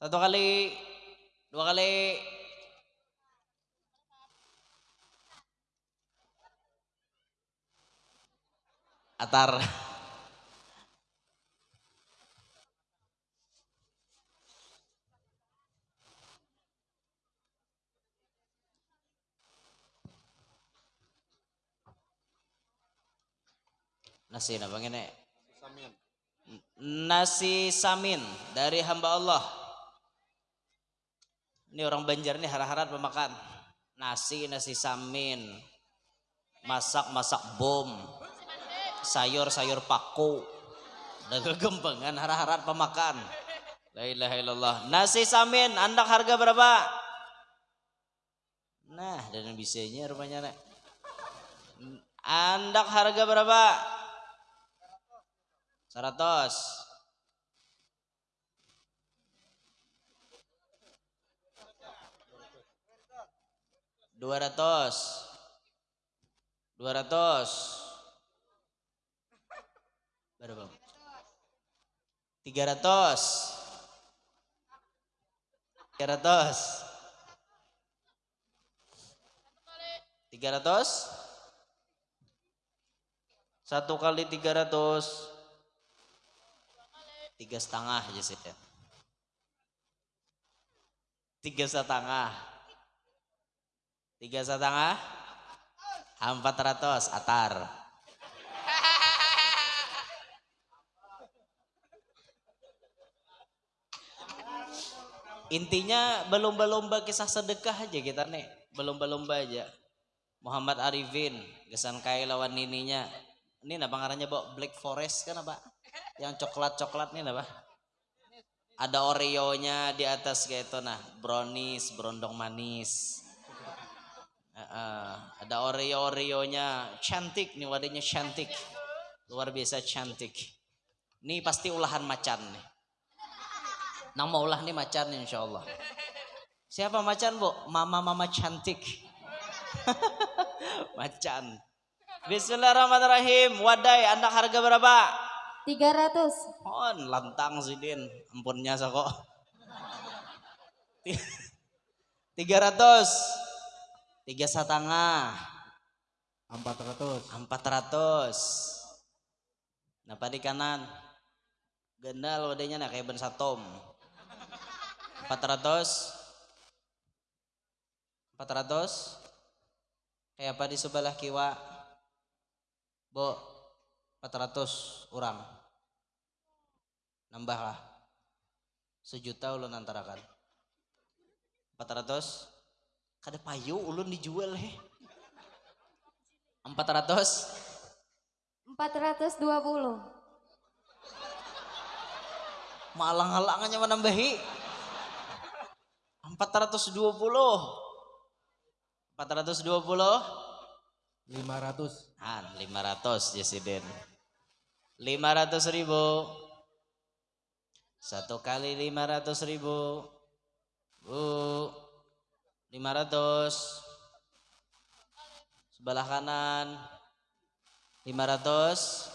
Satu kali dua kali. Atar. Nasi apa ini? Nasi samin. Dari hamba Allah ini orang Banjar ini harap-harap pemakan. Nasi nasi samin. Masak masak bom. Sayur sayur paku. Dan kegembangan harap-harap pemakan. La ilaha illallah. Nasi samin andak harga berapa? Nah dan bisanya rupanya nek. Andak harga berapa? 100 dua ratus. Dua ratus. Berapa? Tiga ratus. Tiga ratus. Tiga ratus? Satu kali tiga ratus. Tiga setengah aja ya. tiga setengah tiga setengah empat ratus atar. Intinya belum lomba kisah sedekah aja kita nih belum lomba aja. Muhammad Arifin kesan kai lawan nininya. Ini apa ngarannya bawa Black Forest kan apa yang coklat-coklat nih apa? Ada Oreo-nya di atas kayak itu nah, brownies, berondong manis. Uh, ada Oreo-Oreo-nya cantik nih wadahnya cantik. Luar biasa cantik. Ini pasti olahan macan nih. Nang mau ulah nih macan insya Allah. Siapa macan bu? Mama-mama cantik. [laughs] macan. Bismillahirrahmanirrahim. Wadai, anak harga berapa? 300. Oh, lantang sih Din. Ampunnya kok. 300. [laughs] Tiga setengah. 400. 400. Napa di kanan? Gendal wadahnya nak kayak ben satom. 400. 400. Kayak apa di sebelah kiwa? Bo, 400 orang nambah lah sejuta ulun antarakan 400 kada payu ulun dijual he 400 420. malang-halangannya menambahi 420 420 500. Han, 500 Jesiden. 500 ribu. Satu kali 500 ribu. Bu. 500. Sebelah kanan. 500.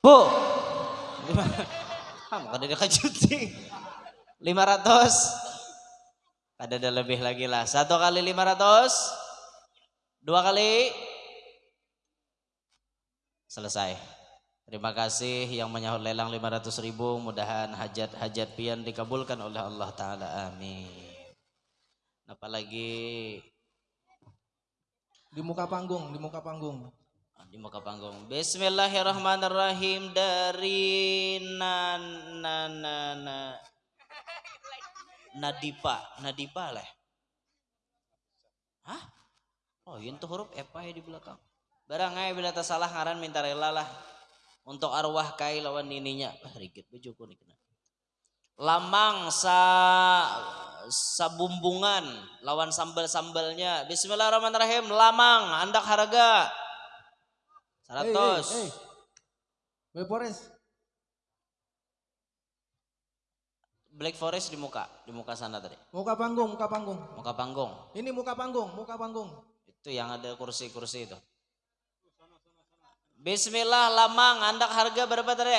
Bu. Ham, kada dia kajuti. 500. Ada ada lebih lagi lah. Satu kali 500. Dua kali. Selesai. Terima kasih yang menyahut lelang 500 ribu. Mudahan hajat-hajat pian dikabulkan oleh Allah Ta'ala. Amin. Apalagi di muka panggung, di muka panggung. Ah, di muka panggung. Bismillahirrahmanirrahim dari na na na na Nadipa, Nadipa lah. Hah? Oh, yun tuh huruf epa ya di belakang. Barangay bila tak salah ngaran minta rela lah untuk arwah kai lawan nininya. Ah, rigit bejuku nih kena. Lamang sa sabumbungan lawan sambal-sambalnya. Bismillahirrahmanirrahim. Lamang andak harga. Hey, hey, 100. hey. Boy Forest. Black Forest di muka, di muka sana tadi. Muka panggung, muka panggung. Muka panggung. Ini muka panggung, muka panggung. Itu yang ada kursi-kursi itu. Bismillah lamang, andak harga berapa tadi?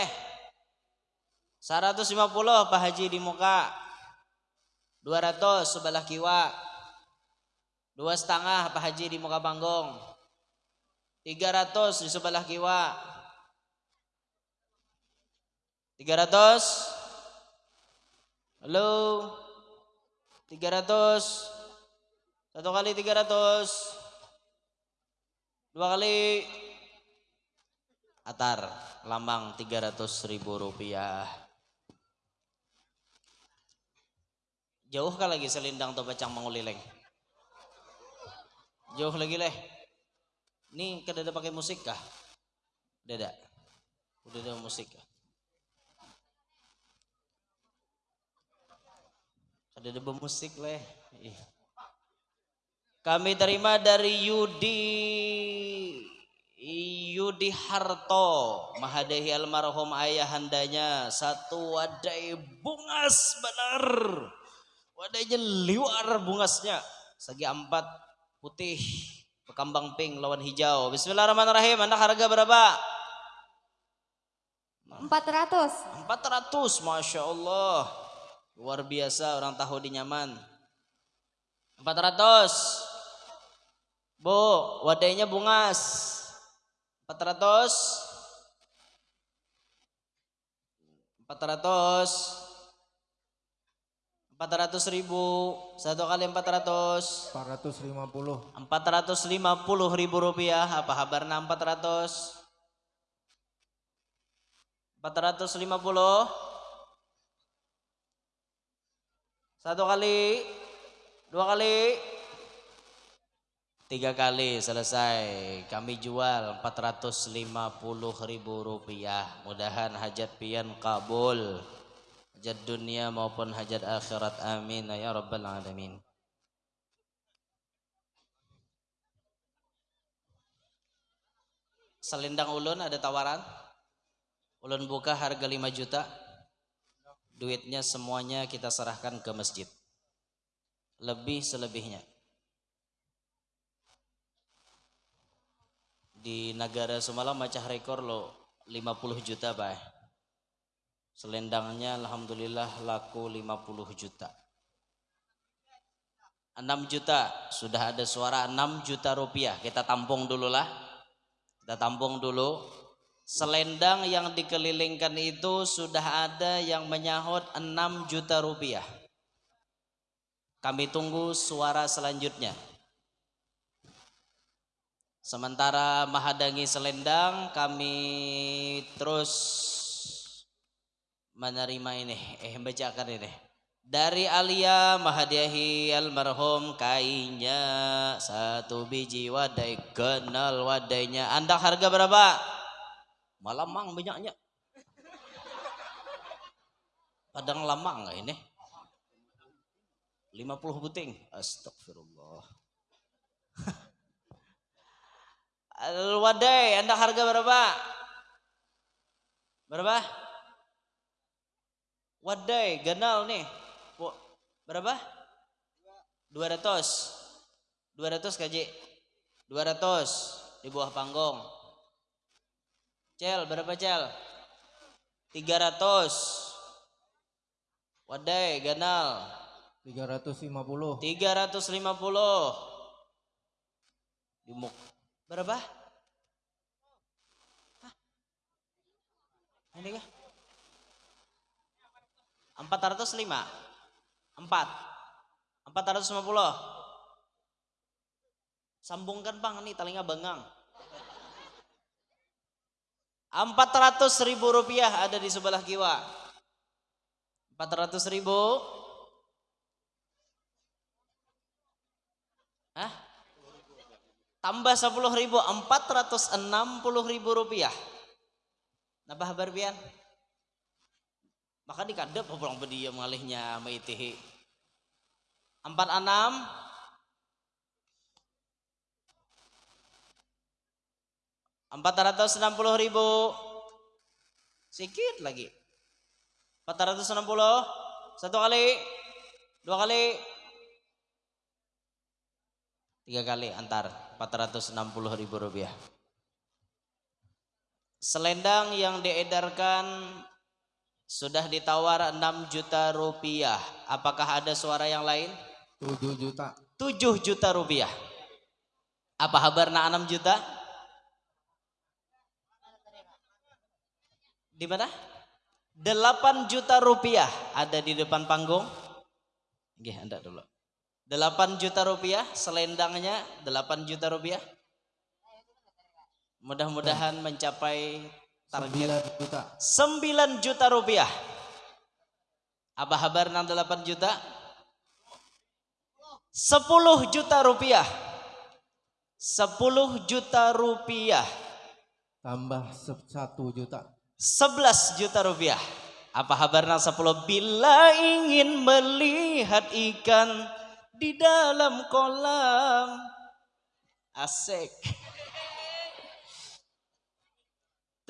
150 Pak Haji di muka. 200 sebelah kiwa. Dua setengah Pak Haji di muka panggung. 300 di sebelah kiwa. 300 Halo 300 Satu kali 300 Dua kali Atar Lambang 300 ribu rupiah Jauh kah lagi selindang atau bacang mangulileng? Jauh lagi leh. Ini kedada pakai musik kah? Dada. Udah ada musik kah? Ada ada musik leh. Kami terima dari Yudi Yudi Harto Mahadehi almarhum ayahandanya satu wadai bungas benar wadainya liwar bungasnya. Segi empat putih kambang pink lawan hijau. Bismillahirrahmanirrahim. Anda harga berapa? 400 400 Masya Allah. Luar biasa orang tahu di nyaman. 400 Bu, wadainya bungas. 400 400 400 ribu Satu kali 400 450. 450 ribu rupiah Apa kabarnya 400 450 Satu kali Dua kali. Tiga kali selesai. Kami jual 450 ribu rupiah. Mudahan hajat pian kabul Hajat dunia maupun hajat akhirat Amin Ya Rabbal Alamin. Selendang ulun ada tawaran? Ulun buka harga 5 juta. Duitnya semuanya kita serahkan ke masjid. Lebih selebihnya. Di negara semalam macah rekor lo 50 juta pak Selendangnya Alhamdulillah laku 50 juta 6 juta Sudah ada suara 6 juta rupiah Kita tampung dulu lah Kita tampung dulu Selendang yang dikelilingkan itu sudah ada yang menyahut 6 juta rupiah. Kami tunggu suara selanjutnya. Sementara mahadangi selendang kami terus menerima ini. Eh bacakan ini. Dari Alia mahadiahi almarhum kainnya satu biji wadai kenal wadainya. Anda harga berapa? Malamang banyaknya. Padang lamang nggak ini? 50 buting. Astagfirullah. [laughs] Al-Wadai, Anda harga berapa? Berapa? Wadai, ganal nih. Bu, berapa? 200. 200 kaji. 200 di bawah panggung. Cel, berapa cel? 300. Wadai, ganal. 350. 350. Di muk. Berapa? Hah? Ini kah? 405 4 450 Sambungkan bang nih telinga bengang. 400 ribu rupiah ada di sebelah kiwa. 400 ribu. Hah? Tambah 10 ribu 460 ribu rupiah. Nabah berbian. Maka dikadep pulang bedia malihnya maitihi. 46 460 ribu. Sikit lagi. 460 Satu kali. Dua kali. Tiga kali antar. 460 ribu rupiah. Selendang yang diedarkan Sudah ditawar 6 juta rupiah Apakah ada suara yang lain? 7 juta. 7 juta rupiah Apa kabarna 6 juta? Di mana? 8 juta rupiah ada di depan panggung. Nggih, Anda dulu. 8 juta rupiah selendangnya 8 juta rupiah. Mudah-mudahan mencapai target 9 juta. 9 juta rupiah. Apa kabar 8 juta? 10 juta rupiah. 10 juta rupiah. Tambah 1 juta. 11 juta rupiah. Apa kabarnya 10? Bila ingin melihat ikan di dalam kolam. Asik.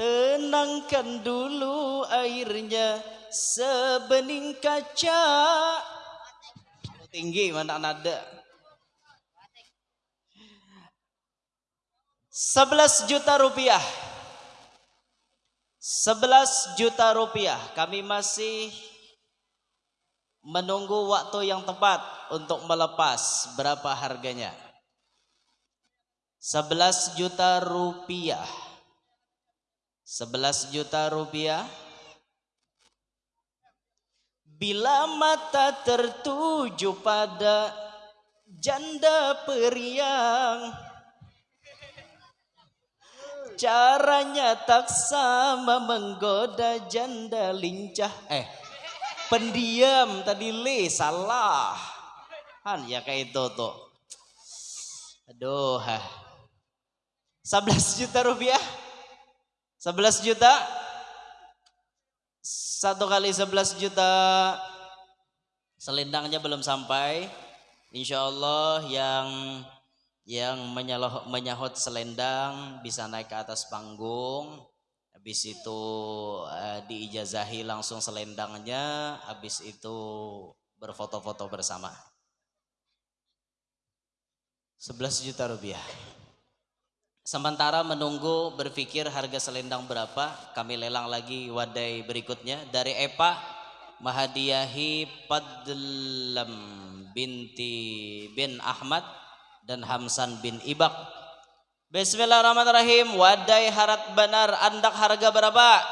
Tenangkan dulu airnya sebening kaca. Tinggi mana nada. 11 juta rupiah. 11 juta rupiah. Kami masih menunggu waktu yang tepat untuk melepas berapa harganya. 11 juta rupiah. 11 juta rupiah. Bila mata tertuju pada janda periang Caranya tak sama menggoda janda lincah Eh pendiam tadi le salah Han ya kayak itu tuh Aduh ha. 11 juta rupiah 11 juta? Satu kali 11 juta. Selendangnya belum sampai. Insya Allah yang yang menyaloh, menyahut selendang bisa naik ke atas panggung. Habis itu eh, diijazahi langsung selendangnya. Habis itu berfoto-foto bersama. 11 juta rupiah Sementara menunggu berpikir harga selendang berapa, kami lelang lagi wadai berikutnya dari Epa Mahadiyahi Padlam binti bin Ahmad dan Hamsan bin Ibak. Bismillahirrahmanirrahim. Wadai harat benar andak harga berapa?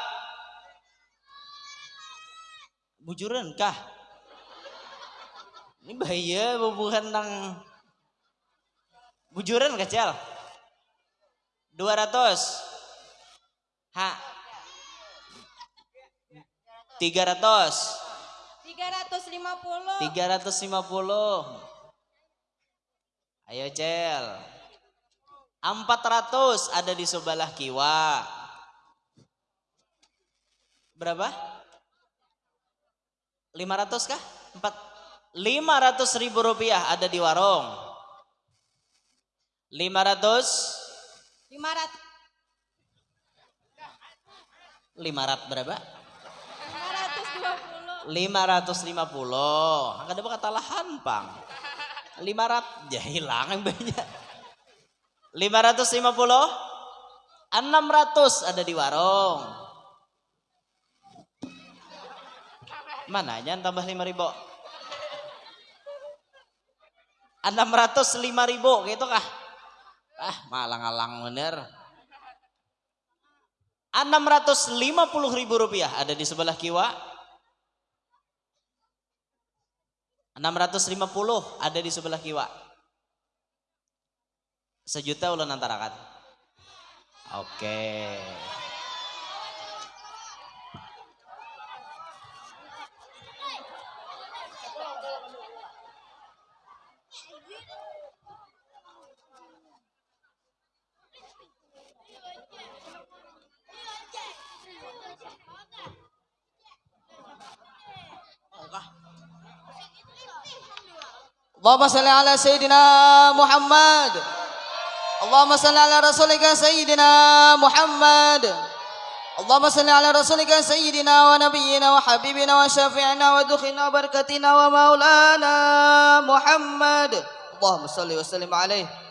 Bujuran kah? Ini bahaya bubuhan nang bujuran kecil. 200 Ha 300 350 350 Ayo Cel. 400 ada di sebelah kiwa. Berapa? 500 kah? 4 500 ribu rupiah ada di warung. 500 500 500 berapa? 520 550 angka dapat kata lahan pang 500 ya hilang yang banyak. 550 600 ada di warung. Mana aja tambah 5 ribu? 600 5 ribu gitu kah ah malang-alang bener. 650 ribu rupiah ada di sebelah kiwa. 650 ada di sebelah kiwa. Sejuta ulun antarakan. Oke اللهم صل على سيدنا محمد اللهم صل على رسولك سيدنا محمد اللهم صل على رسولك سيدنا ونبينا وحبيبنا وشافعنا ودخلنا وبركتنا ومولانا محمد اللهم صل وسلم عليه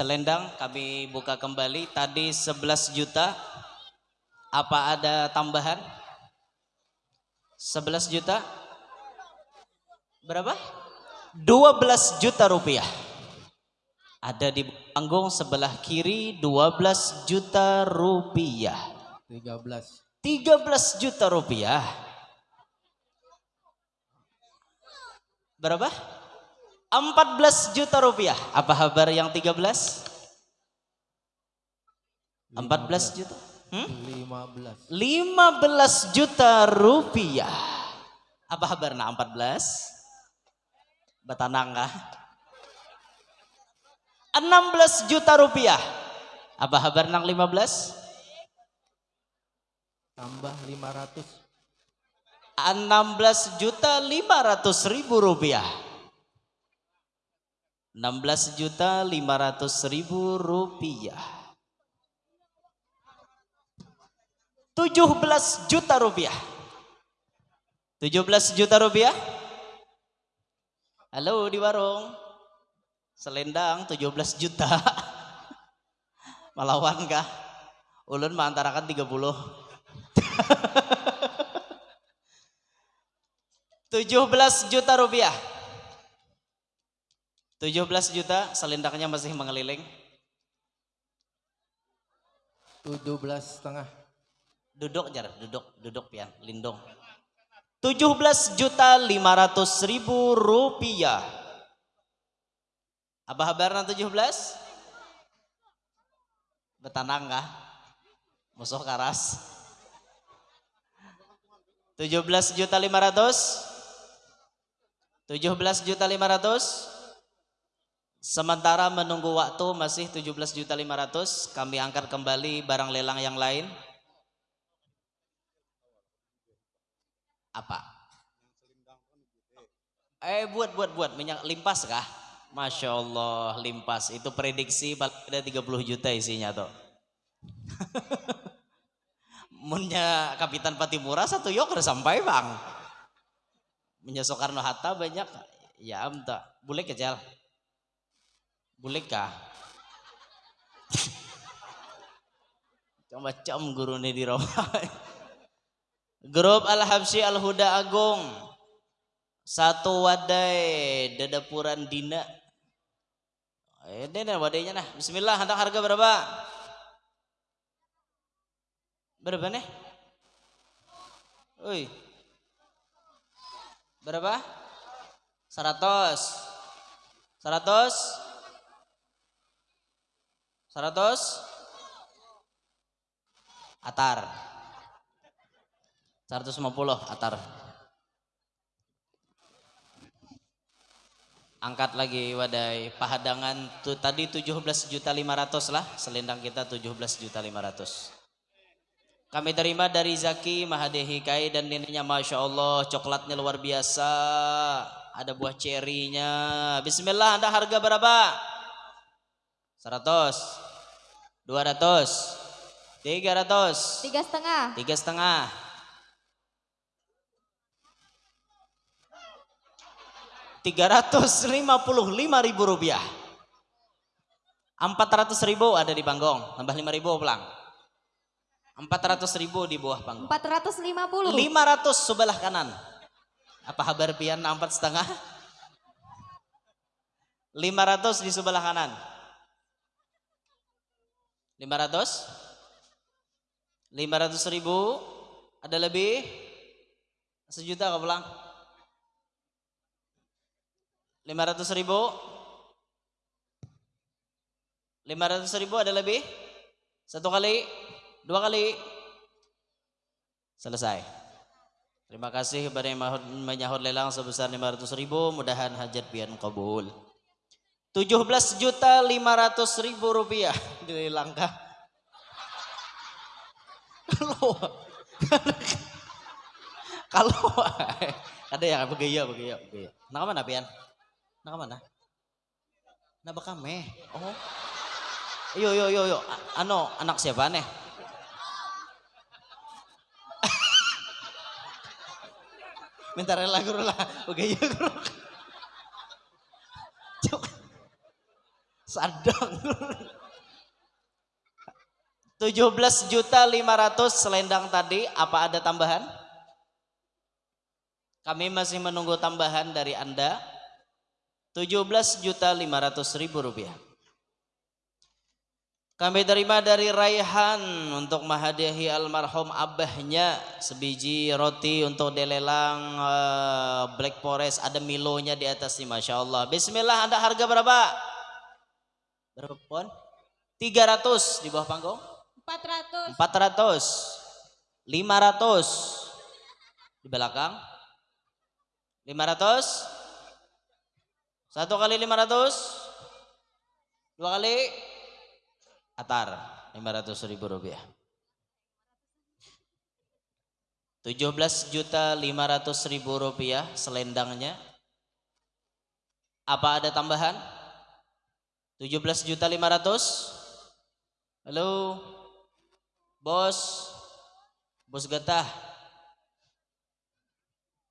Selendang kami buka kembali. Tadi 11 juta. Apa ada tambahan? 11 juta? Berapa? 12 juta rupiah. Ada di panggung sebelah kiri 12 juta rupiah. 13. 13 juta rupiah. Berapa? 14 juta rupiah. Apa kabar yang 13? 14 juta. Hmm? 15. 15 juta rupiah. Apa kabar nak 14? Betanang kah? 16 juta rupiah. Apa kabar nang 15? Tambah 500. 16 juta 500 ribu rupiah. 16 juta 500 ribu rupiah. 17 juta rupiah. 17 juta rupiah. Halo di warung. Selendang 17 juta. [laughs] Melawan kah? Ulun mah antarakan 30. 17 juta rupiah. 17 juta, selendangnya masih mengeliling. 17 setengah. Duduk jar, duduk, duduk pian, lindung. 17 juta 500 ribu rupiah. Apa kabarna 17? Betanang kah? Musuh karas. 17 juta 500 17 juta 500 Sementara menunggu waktu masih 17 juta 500 Kami angkat kembali barang lelang yang lain Apa? Eh buat buat buat minyak limpas kah? Masya Allah limpas itu prediksi ada 30 juta isinya tuh. [laughs] Munnya Kapitan Patimura satu yok udah sampai bang. Munnya Soekarno Hatta banyak ya amta. Boleh kecil. Boleh kah? Coba cem guru nih di. Grup Al-Habsyi Al-Huda Agung. Satu wadai dadapuran dina. Eh, ini nih wadainya nah. Bismillah, hantar harga berapa? Berapa nih? Ui. Berapa? Seratus. Seratus. Seratus. Atar. 150 atar. Angkat lagi wadai pahadangan tuh tadi 17 juta 500 lah selendang kita 17 juta 500. Kami terima dari Zaki Mahadehi Kai dan neneknya Masya Allah coklatnya luar biasa. Ada buah cerinya. Bismillah Anda harga berapa? 100 200 300 Tiga setengah. Tiga setengah. Tiga ratus lima puluh lima ribu rupiah. Empat ratus ribu ada di panggung Tambah lima ribu pulang. Empat ratus ribu di bawah panggung Empat ratus lima puluh. Lima ratus sebelah kanan. Apa kabar pian? Empat setengah? Lima ratus di sebelah kanan Lima ratus? Lima ratus ribu? Ada lebih? Sejuta kau pulang. Lima ratus ribu? Lima ratus ribu ada lebih? Satu kali? Dua kali? Selesai. Terima kasih kepada yang menyahut lelang sebesar 500 ribu. Mudahan hajat pian kabul 17 juta 500 ribu rupiah Dilelang kah? Kalau Ada yang begaya begaya begaya Nak mana pian? Nak mana? Nak bakame Oh Yo yo yo yo Ano anak siapa nih? [laughs] Minta rela guru lah. Oke ya guru. [laughs] Sadang. 17 [laughs] juta 500 selendang tadi apa ada tambahan? Kami masih menunggu tambahan dari Anda. 17 juta 500 ribu rupiah. Kami terima dari Raihan untuk menghadiahi almarhum abahnya sebiji roti untuk delelang eh, Black Forest ada Milonya di atasnya Masya Allah. Bismillah Anda harga berapa? Berapa pon? 300 di bawah panggung? Empat ratus. 400 500 di belakang. 500 satu kali 500 dua kali. Atar. 500 ribu rupiah. 17 juta 500 ribu rupiah selendangnya. Apa ada tambahan 17 juta 500 halo? Bos? Bos getah.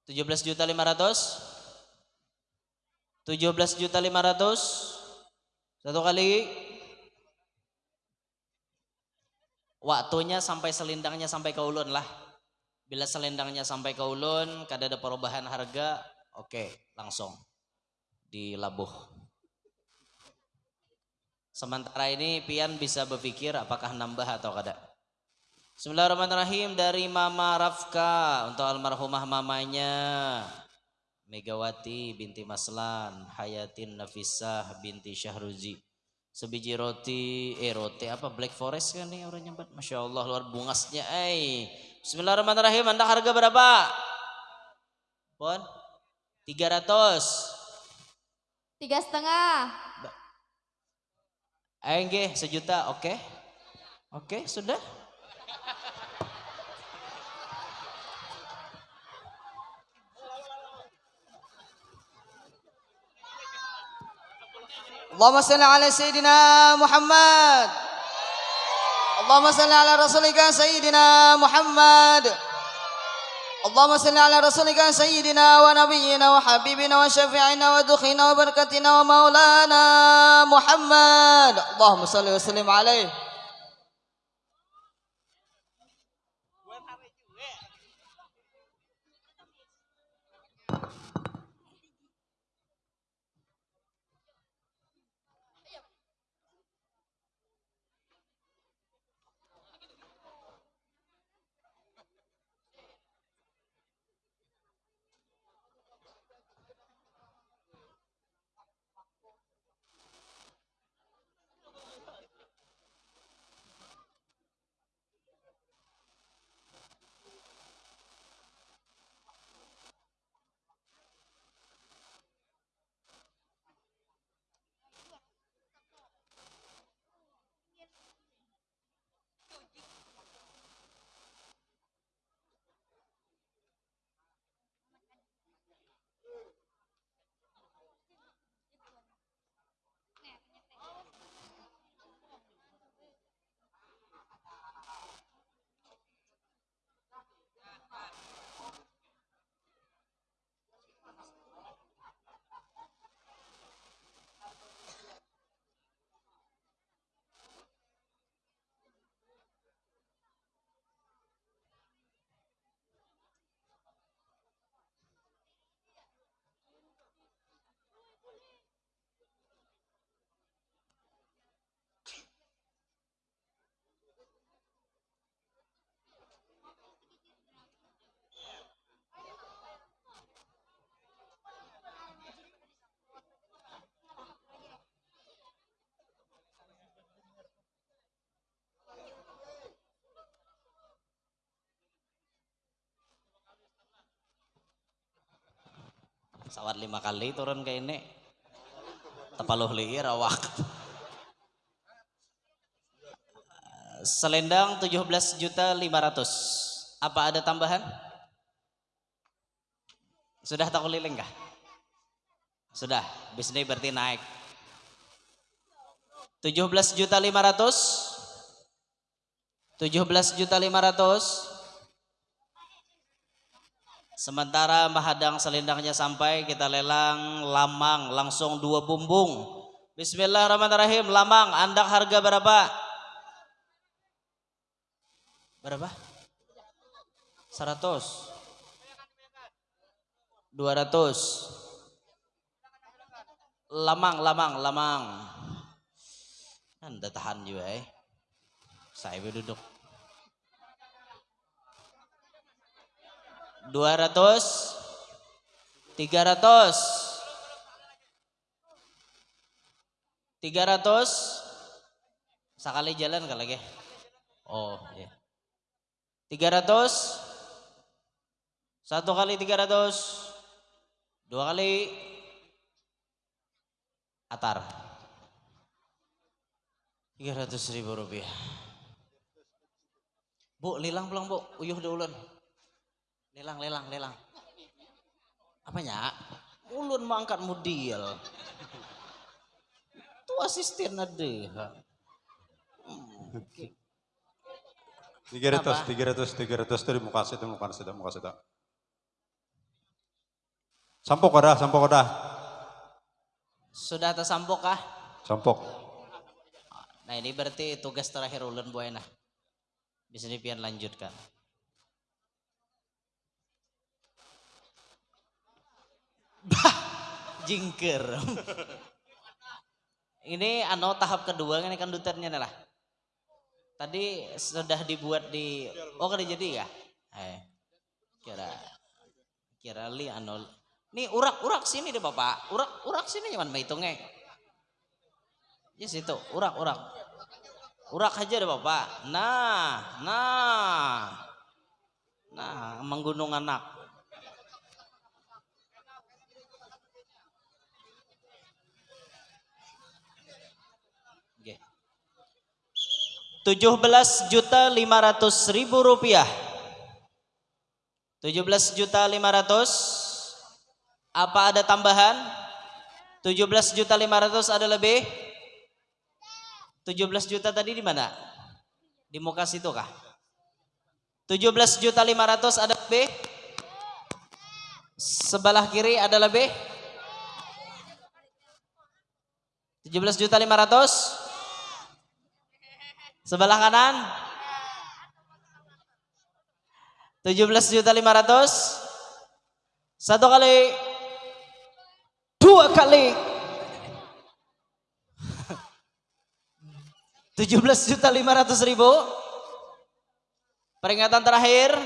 17 juta 500 17 juta 500 satu kali. Waktunya sampai selendangnya sampai ke ulun lah. Bila selendangnya sampai ke ulun kada ada perubahan harga oke langsung dilabuh sementara ini pian bisa berpikir apakah nambah atau kada Bismillahirrahmanirrahim dari Mama Rafka untuk almarhumah mamanya Megawati binti Maslan, Hayatin Nafisah binti Syahruzi. Sebiji roti, eh roti apa Black Forest kan nih orang nyambat. Masya Allah luar bungasnya eh. Bismillahirrahmanirrahim. Anda harga berapa? Pon? 300. Tiga setengah. Enggih, sejuta, oke. Okay. Oke, okay, sudah. Allahumma salli ala sayyidina Muhammad. Allahumma salli ala rasulika sayyidina Muhammad. اللهم صل على رسولك سيدنا ونبينا وحبيبنا وشفيعنا ودخينا وبركتنا ومولانا محمد. اللهم صل وسلم عليه. Sawat lima kali turun ke ini. Tepaluh liir awak. Selendang 17 juta 500. Apa ada tambahan? Sudah tak keliling kah? Sudah, bisnis berarti naik. 17 juta 500. 17 juta 500. Sementara mahadang selendangnya sampai kita lelang lamang langsung dua bumbung. Bismillahirrahmanirrahim. Lamang andak harga berapa? Berapa? 100. 200. Lamang, lamang, lamang. Anda tahan juga eh. Saya duduk. 200 300 300 sekali jalan kali lagi oh iya. 300 satu kali 300 dua kali? Atar. 300 ribu rupiah. Bu lilang pulang bu. Uyuh duluan Lelang, lelang, lelang. Apanya? Ulun mau angkat modil. Itu asisten ada. Tiga ratus, tiga ratus, tiga ratus dari muka situ, muka situ, muka situ. Sampok ada, sampok ada, Sudah tersampok kah? sampok. Nah ini berarti tugas terakhir ulun buena. Bisa dipian lanjutkan. Bah, [laughs] jingker. [laughs] ini anu tahap kedua ini kan duternya lah. Tadi sudah dibuat di oh kan jadi ya? Eh, kira kira li anu Nih urak-urak sini deh Bapak. Urak urak sini cuman hitungnya. Ya situ, urak urak. Urak aja deh Bapak. Nah, nah. Nah, menggunung anak. 17 juta 500 ribu rupiah. 17 juta 500. Apa ada tambahan? 17 juta 500 ada lebih? 17 juta tadi di mana? Di muka situ kah? 17 juta 500 ada lebih? Sebelah kiri ada lebih? 17 juta 500? Sebelah kanan? 17 juta 500? Satu kali. Dua kali. [laughs] 17 juta 500 ribu. Peringatan terakhir.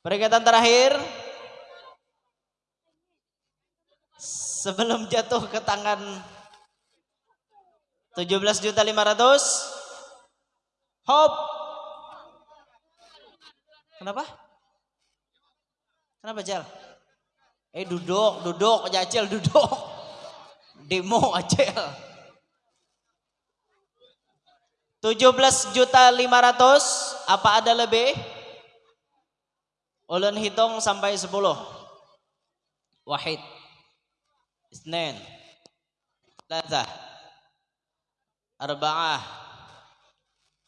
Peringatan terakhir. Sebelum jatuh ke tangan 17 juta 500. Hop. Kenapa? Kenapa Jal? Eh duduk, duduk, Jacil duduk. Demo Acil. 17 juta 500 apa ada lebih? Ulun hitung sampai 10. Wahid. Isnin. Thalatha. Arba'ah.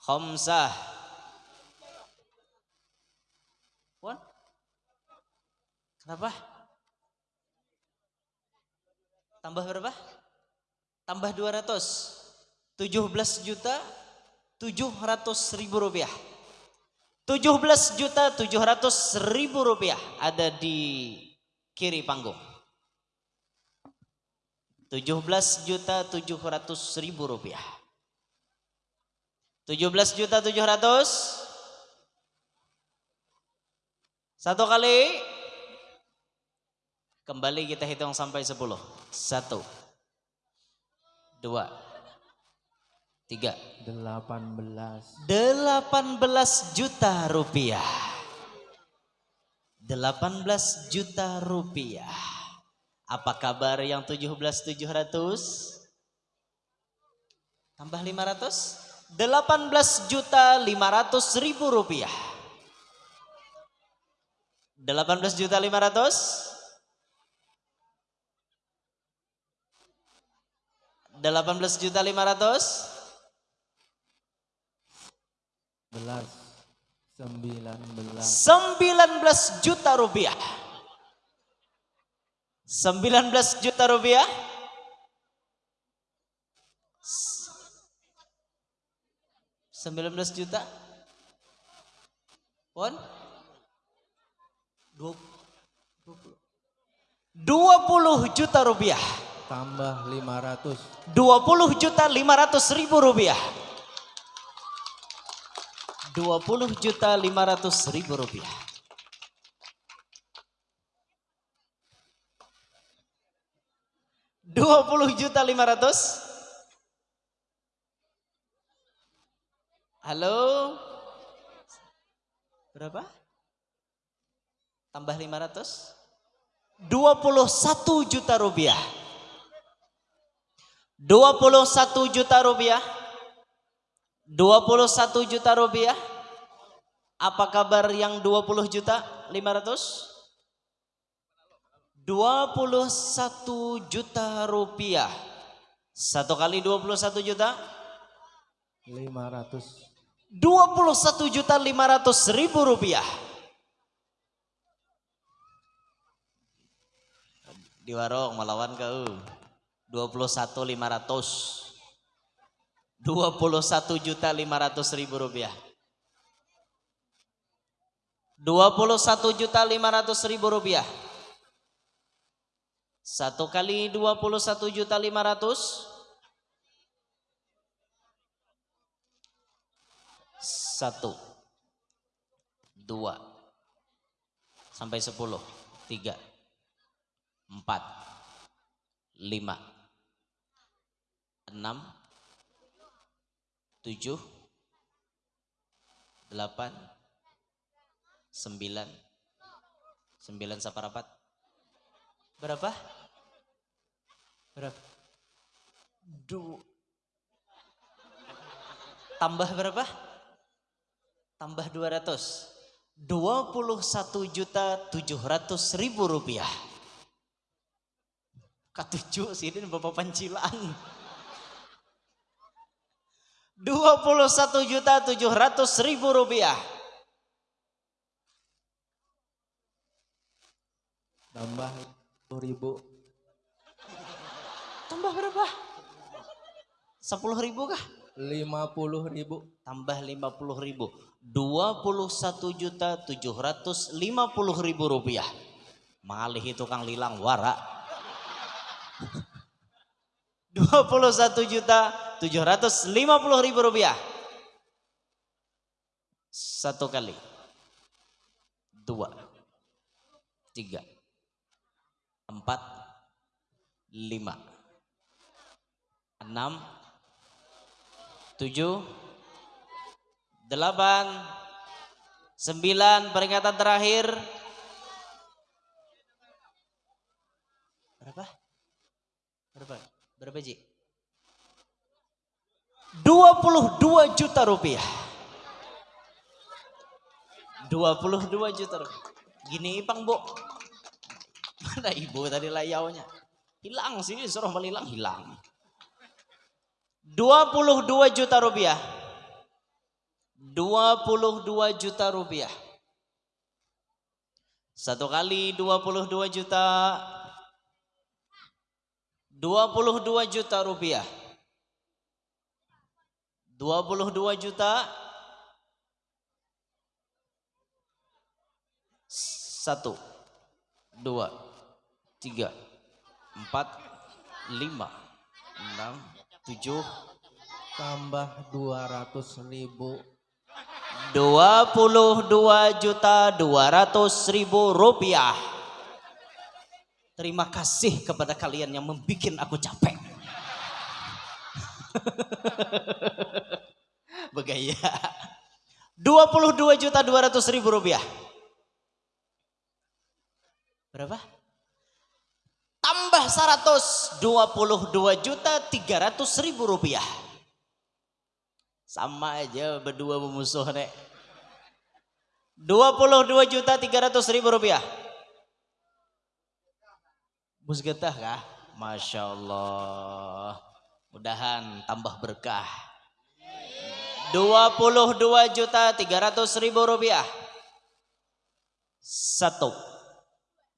Khamsah. Wan? Kenapa? Tambah berapa? Tambah 200. 17 juta 700 ribu rupiah. 17 juta 700 ribu rupiah ada di kiri panggung. 17 juta 700 ribu rupiah. 17 juta 700 satu kali kembali kita hitung sampai 10 satu dua tiga 18. 18 juta rupiah. 18 juta rupiah. Apa kabar yang 17 700? Tambah 500? 18 juta 500 ribu rupiah. 18 juta 500? 18 juta 500? Belas. Sembilan belas. 19 juta rupiah. 19 juta rupiah. S- 19 juta. Pon? Dua- 20 juta rupiah. Tambah lima ratus. 20 juta 500 ribu rupiah. 20 juta 500 ribu rupiah. Dua puluh juta lima ratus. Halo. Berapa? Tambah lima ratus. Dua puluh satu juta rupiah. 21 juta rupiah 21 juta rupiah apa kabar yang 20 juta 500 21 juta rupiah satu kali 21 juta Lima ratus. 21 juta 500 ribu rupiah. Di warung melawan kau. 21 500 21 juta 500 ribu rupiah. 21 juta 500 ribu rupiah. Satu kali 21 juta 500 satu. Dua. Sampai sepuluh. Tiga. Empat. Lima. Enam. Tujuh. Delapan. Sembilan. Sembilan saparapat berapa? Berapa? Du tambah berapa tambah 200 21 juta 700 ribu rupiah. Katuju sini bapak pancilan. 21 juta 700 ribu rupiah. Tambah sepuluh ribu. tambah berapa? 10 ribu kah? Lima puluh ribu. tambah 50 ribu 21 juta 750 ribu rupiah. Malih itu kang lilang wara 21 [laughs] juta 750 ribu rupiah. Satu kali. Dua. Tiga. Empat. Lima. Enam. Tujuh delapan sembilan peringatan terakhir. Berapa? Berapa? Berapa Ji? 22 juta rupiah. 22 juta rupiah. Gini ipang bu. Mana ibu tadi layaunya? Hilang sini suruh melilang hilang. 22 juta rupiah 22 juta rupiah. Satu kali 22 juta. 22 juta rupiah. 22 juta. Satu dua tiga empat lima enam tujuh Tambah dua ratus ribu. 22 juta 200 ribu rupiah. Terima kasih kepada kalian yang membuat aku capek. [laughs] Begaya. 22 juta 200 ribu rupiah. Berapa? Tambah 100, 22 juta 300 ribu rupiah. Sama aja berdua memusuh nek. 22 juta 300 ribu rupiah. Bus getah kah? Masya Allah. Mudahan tambah berkah. 22 juta 300 ribu rupiah. Satu.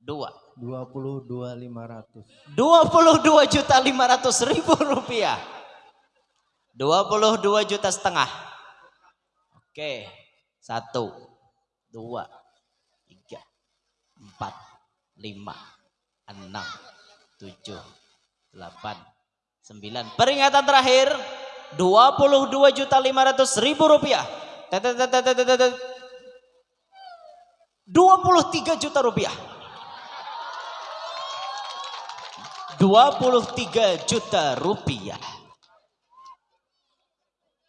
Dua. 22 500. 22 juta 500 ribu rupiah. 22 juta setengah. Oke. Satu. Dua. Tiga. Empat. Lima. Enam. Tujuh. Delapan. Sembilan. Peringatan terakhir. 22 juta 500 ribu rupiah. Tet, tet, tet, tet, tet, tet, tet. 23 juta rupiah. 23 juta rupiah.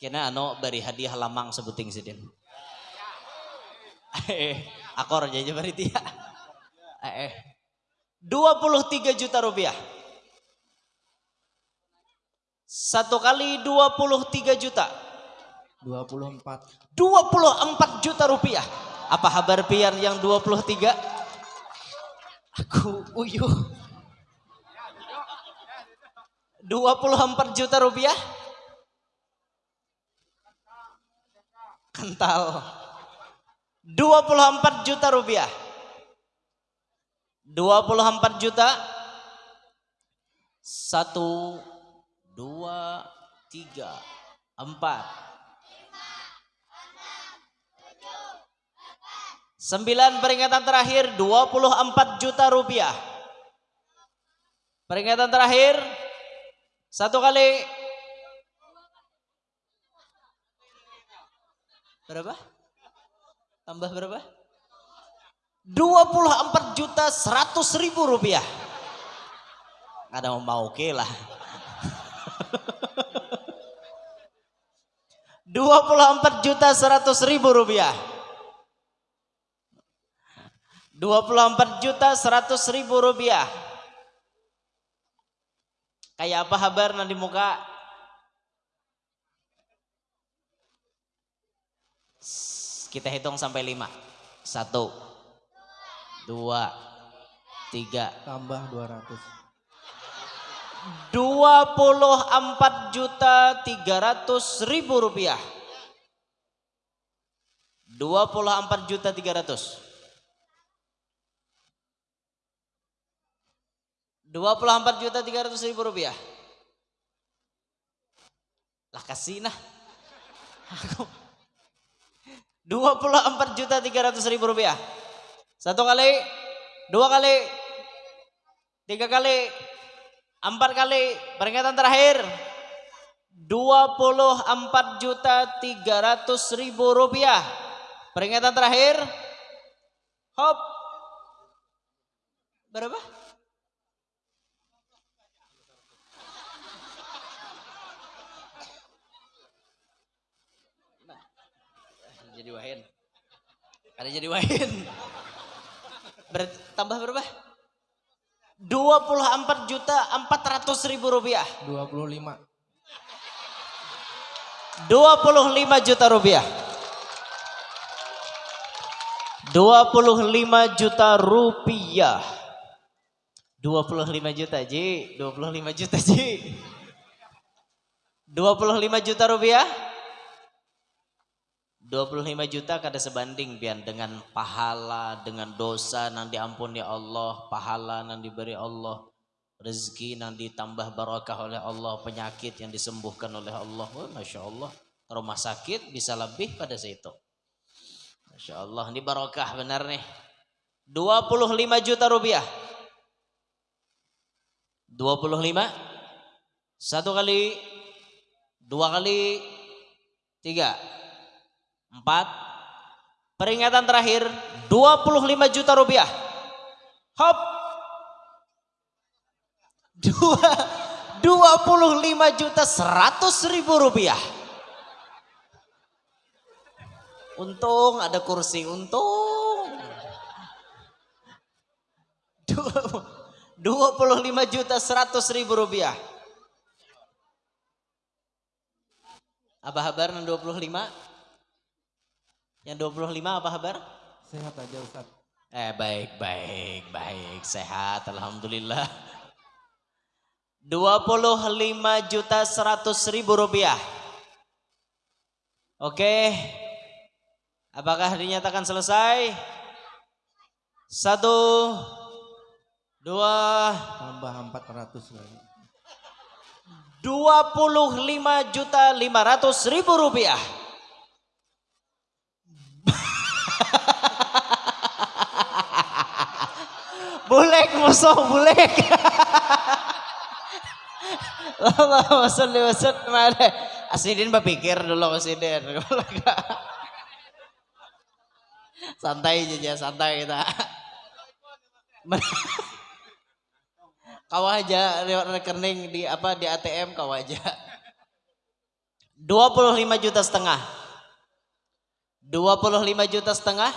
Kena ano bari hadiah lamang sebuting sidin. [laughs] Eh, akor aja bari dia. [laughs] Eh, eh. 23 juta rupiah. Satu kali 23 juta. 24. 24 juta rupiah. Apa kabar pian yang 23? Aku uyuh. 24 juta rupiah. Kental. 24 juta rupiah. 24 juta. Satu, dua, tiga, empat, Sembilan peringatan terakhir 24 juta rupiah. Peringatan terakhir satu kali berapa? Tambah berapa? 24 juta 100 ribu rupiah. Ada mau oke lah. [laughs] 24 juta 100 ribu rupiah. 24 juta 100 ribu rupiah. Kayak apa kabar nanti muka? Kita hitung sampai lima. Satu, dua, tiga, Tambah 200. 24 juta 300 ribu rupiah. 24 juta 300. 24 juta 300 ribu rupiah. Lah kasih nah. [laughs] Aku. 24 juta 300 ribu rupiah. Satu kali, dua kali, tiga kali, empat kali. Peringatan terakhir. 24 juta 300 ribu rupiah. Peringatan terakhir. Hop. Berapa? Jadi wahin. Ada jadi wahin. Ber- tambah berapa? 24 juta 400 ribu rupiah. 25. 25 juta rupiah. 25 juta rupiah. 25 juta Ji, 25 juta Ji. 25 juta rupiah. 25 juta kada sebanding pian dengan pahala, dengan dosa nang diampuni Allah, pahala nang diberi Allah, rezeki nang ditambah barakah oleh Allah, penyakit yang disembuhkan oleh Allah. Oh, Masya Allah, rumah sakit bisa lebih pada situ. Masya Allah, ini barakah benar nih. 25 juta rupiah. 25 satu kali dua kali tiga empat. Peringatan terakhir 25 juta rupiah. Hop. Dua 25 juta 100 ribu rupiah. Untung ada kursi untung. 25 juta 100 ribu rupiah. Apa kabar yang 25? Yang 25 apa kabar? Sehat aja Ustaz. Eh baik, baik, baik. Sehat, Alhamdulillah. 25 juta 100 ribu rupiah. Oke. Apakah dinyatakan selesai? Satu, dua, Tambah 400 lagi. 25 juta 500 ribu rupiah. [laughs] bulek musuh bulek. Allahumma sholli wa sallim ala Asidin berpikir dulu Asidin. [laughs] santai aja santai kita. [laughs] kau aja rekening di apa di ATM kau aja 25 juta setengah 25 juta setengah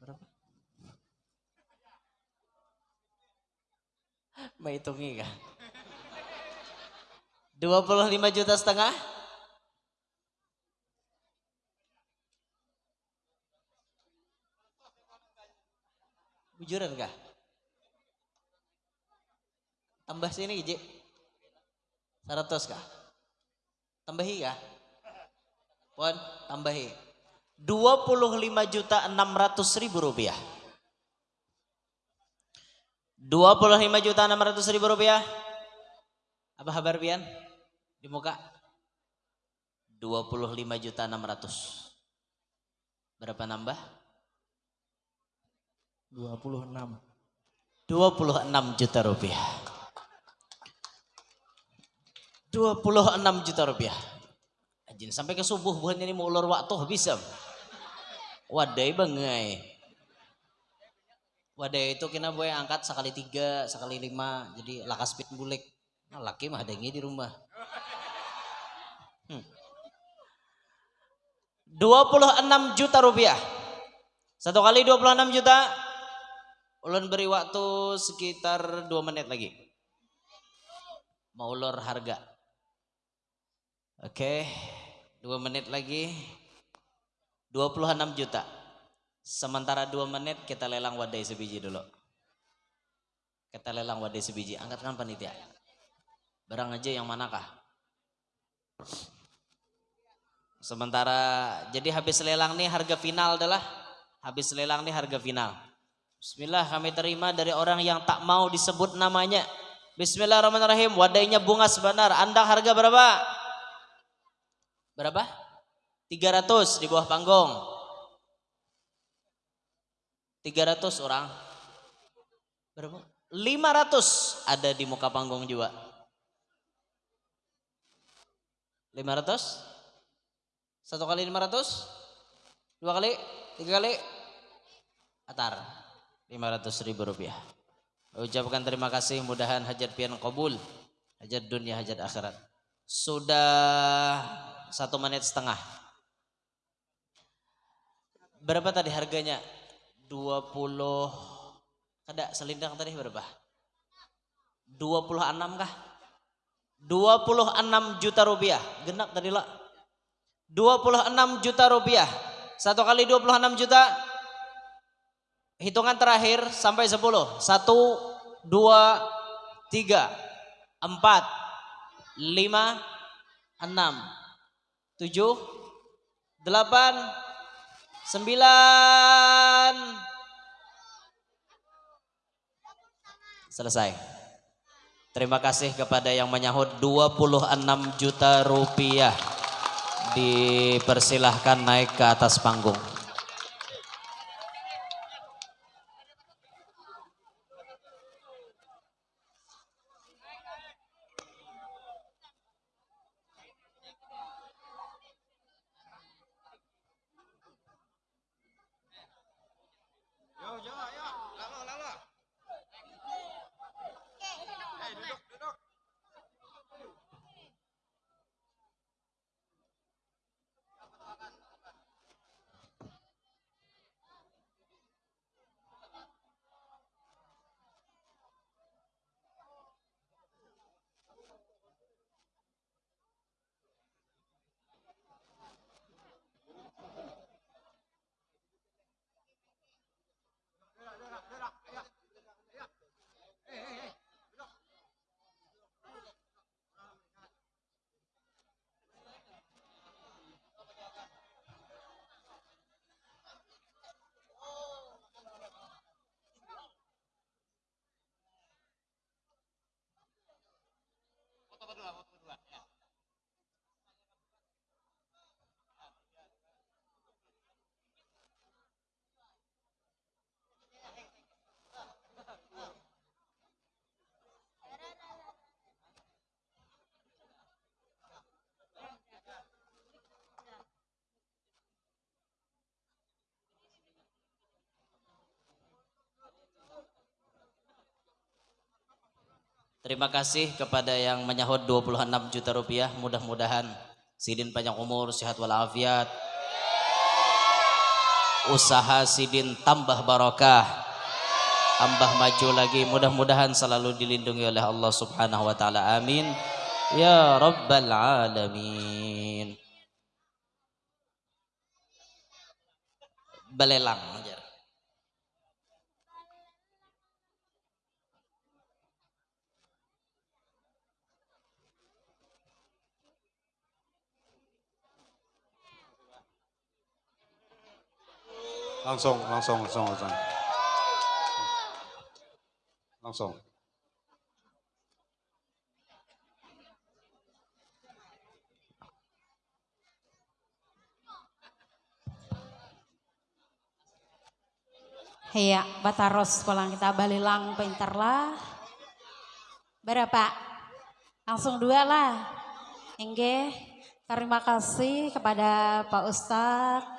berapa mau hitungi kah 25 juta setengah bujuran kah Tambah sini Iji. 100 kah? Tambahi kah? Pon, tambahi. 25 juta 600 ribu rupiah. 25 juta 600 ribu rupiah. Apa kabar Pian? Di muka? 25 juta 600. Berapa nambah? 26. 26 juta rupiah. 26 juta rupiah. Ajin sampai ke subuh bukan ini mau ulur waktu bisa. Wadai bangai. Wadai itu kena boleh angkat sekali tiga, sekali lima. Jadi lakas pit bulik. Nah, laki mah ada di rumah. Hmm. 26 juta rupiah. Satu kali 26 juta. Ulun beri waktu sekitar dua menit lagi. Mau ulur harga. Oke, dua menit lagi. 26 juta. Sementara dua menit kita lelang wadai sebiji dulu. Kita lelang wadai sebiji. Angkatkan panitia. Barang aja yang manakah? Sementara jadi habis lelang nih harga final adalah habis lelang nih harga final. Bismillah kami terima dari orang yang tak mau disebut namanya. Bismillahirrahmanirrahim. Wadainya bunga sebenar. Anda harga berapa? Berapa? 300 di bawah panggung. 300 orang. Berapa? 500 ada di muka panggung juga. 500? Satu kali 500? Dua kali? Tiga kali? Atar. 500 ribu rupiah. Ucapkan terima kasih mudahan hajat pian kabul. Hajat dunia, hajat akhirat. Sudah satu menit setengah. Berapa tadi harganya? 20 kada selindang tadi berapa? 26 kah? 26 juta rupiah. Genap tadi lah. 26 juta rupiah. Satu kali 26 juta. Hitungan terakhir sampai 10. Satu, dua, tiga, empat, lima, enam, tujuh, delapan, sembilan. Selesai. Terima kasih kepada yang menyahut 26 juta rupiah. Dipersilahkan naik ke atas panggung. Terima kasih kepada yang menyahut 26 juta rupiah. Mudah-mudahan Sidin panjang umur, sehat walafiat. Usaha Sidin tambah barokah. Tambah maju lagi. Mudah-mudahan selalu dilindungi oleh Allah Subhanahu wa taala. Amin. Ya rabbal alamin. Belelang. Langsung, langsung, langsung, langsung. Langsung. Iya, bataros pulang kita balilang pinter lah. Berapa? Langsung dua lah. Enggak. Terima kasih kepada Pak Ustadz